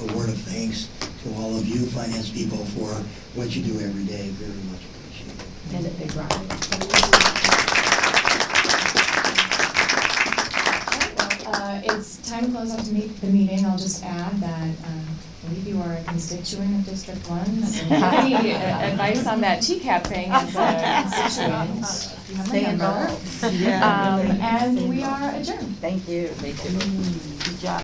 a word of thanks to all of you finance people for what you do every day, very much appreciated. And a big round. Uh, It's time to close up to meet, the meeting. I'll just add that um, I believe you are a constituent of District One. So if have any uh, advice on that TCAP thing as a constituent, you have my Stay number. involved. Yeah, Um. And we are adjourned. Thank you. Thank you.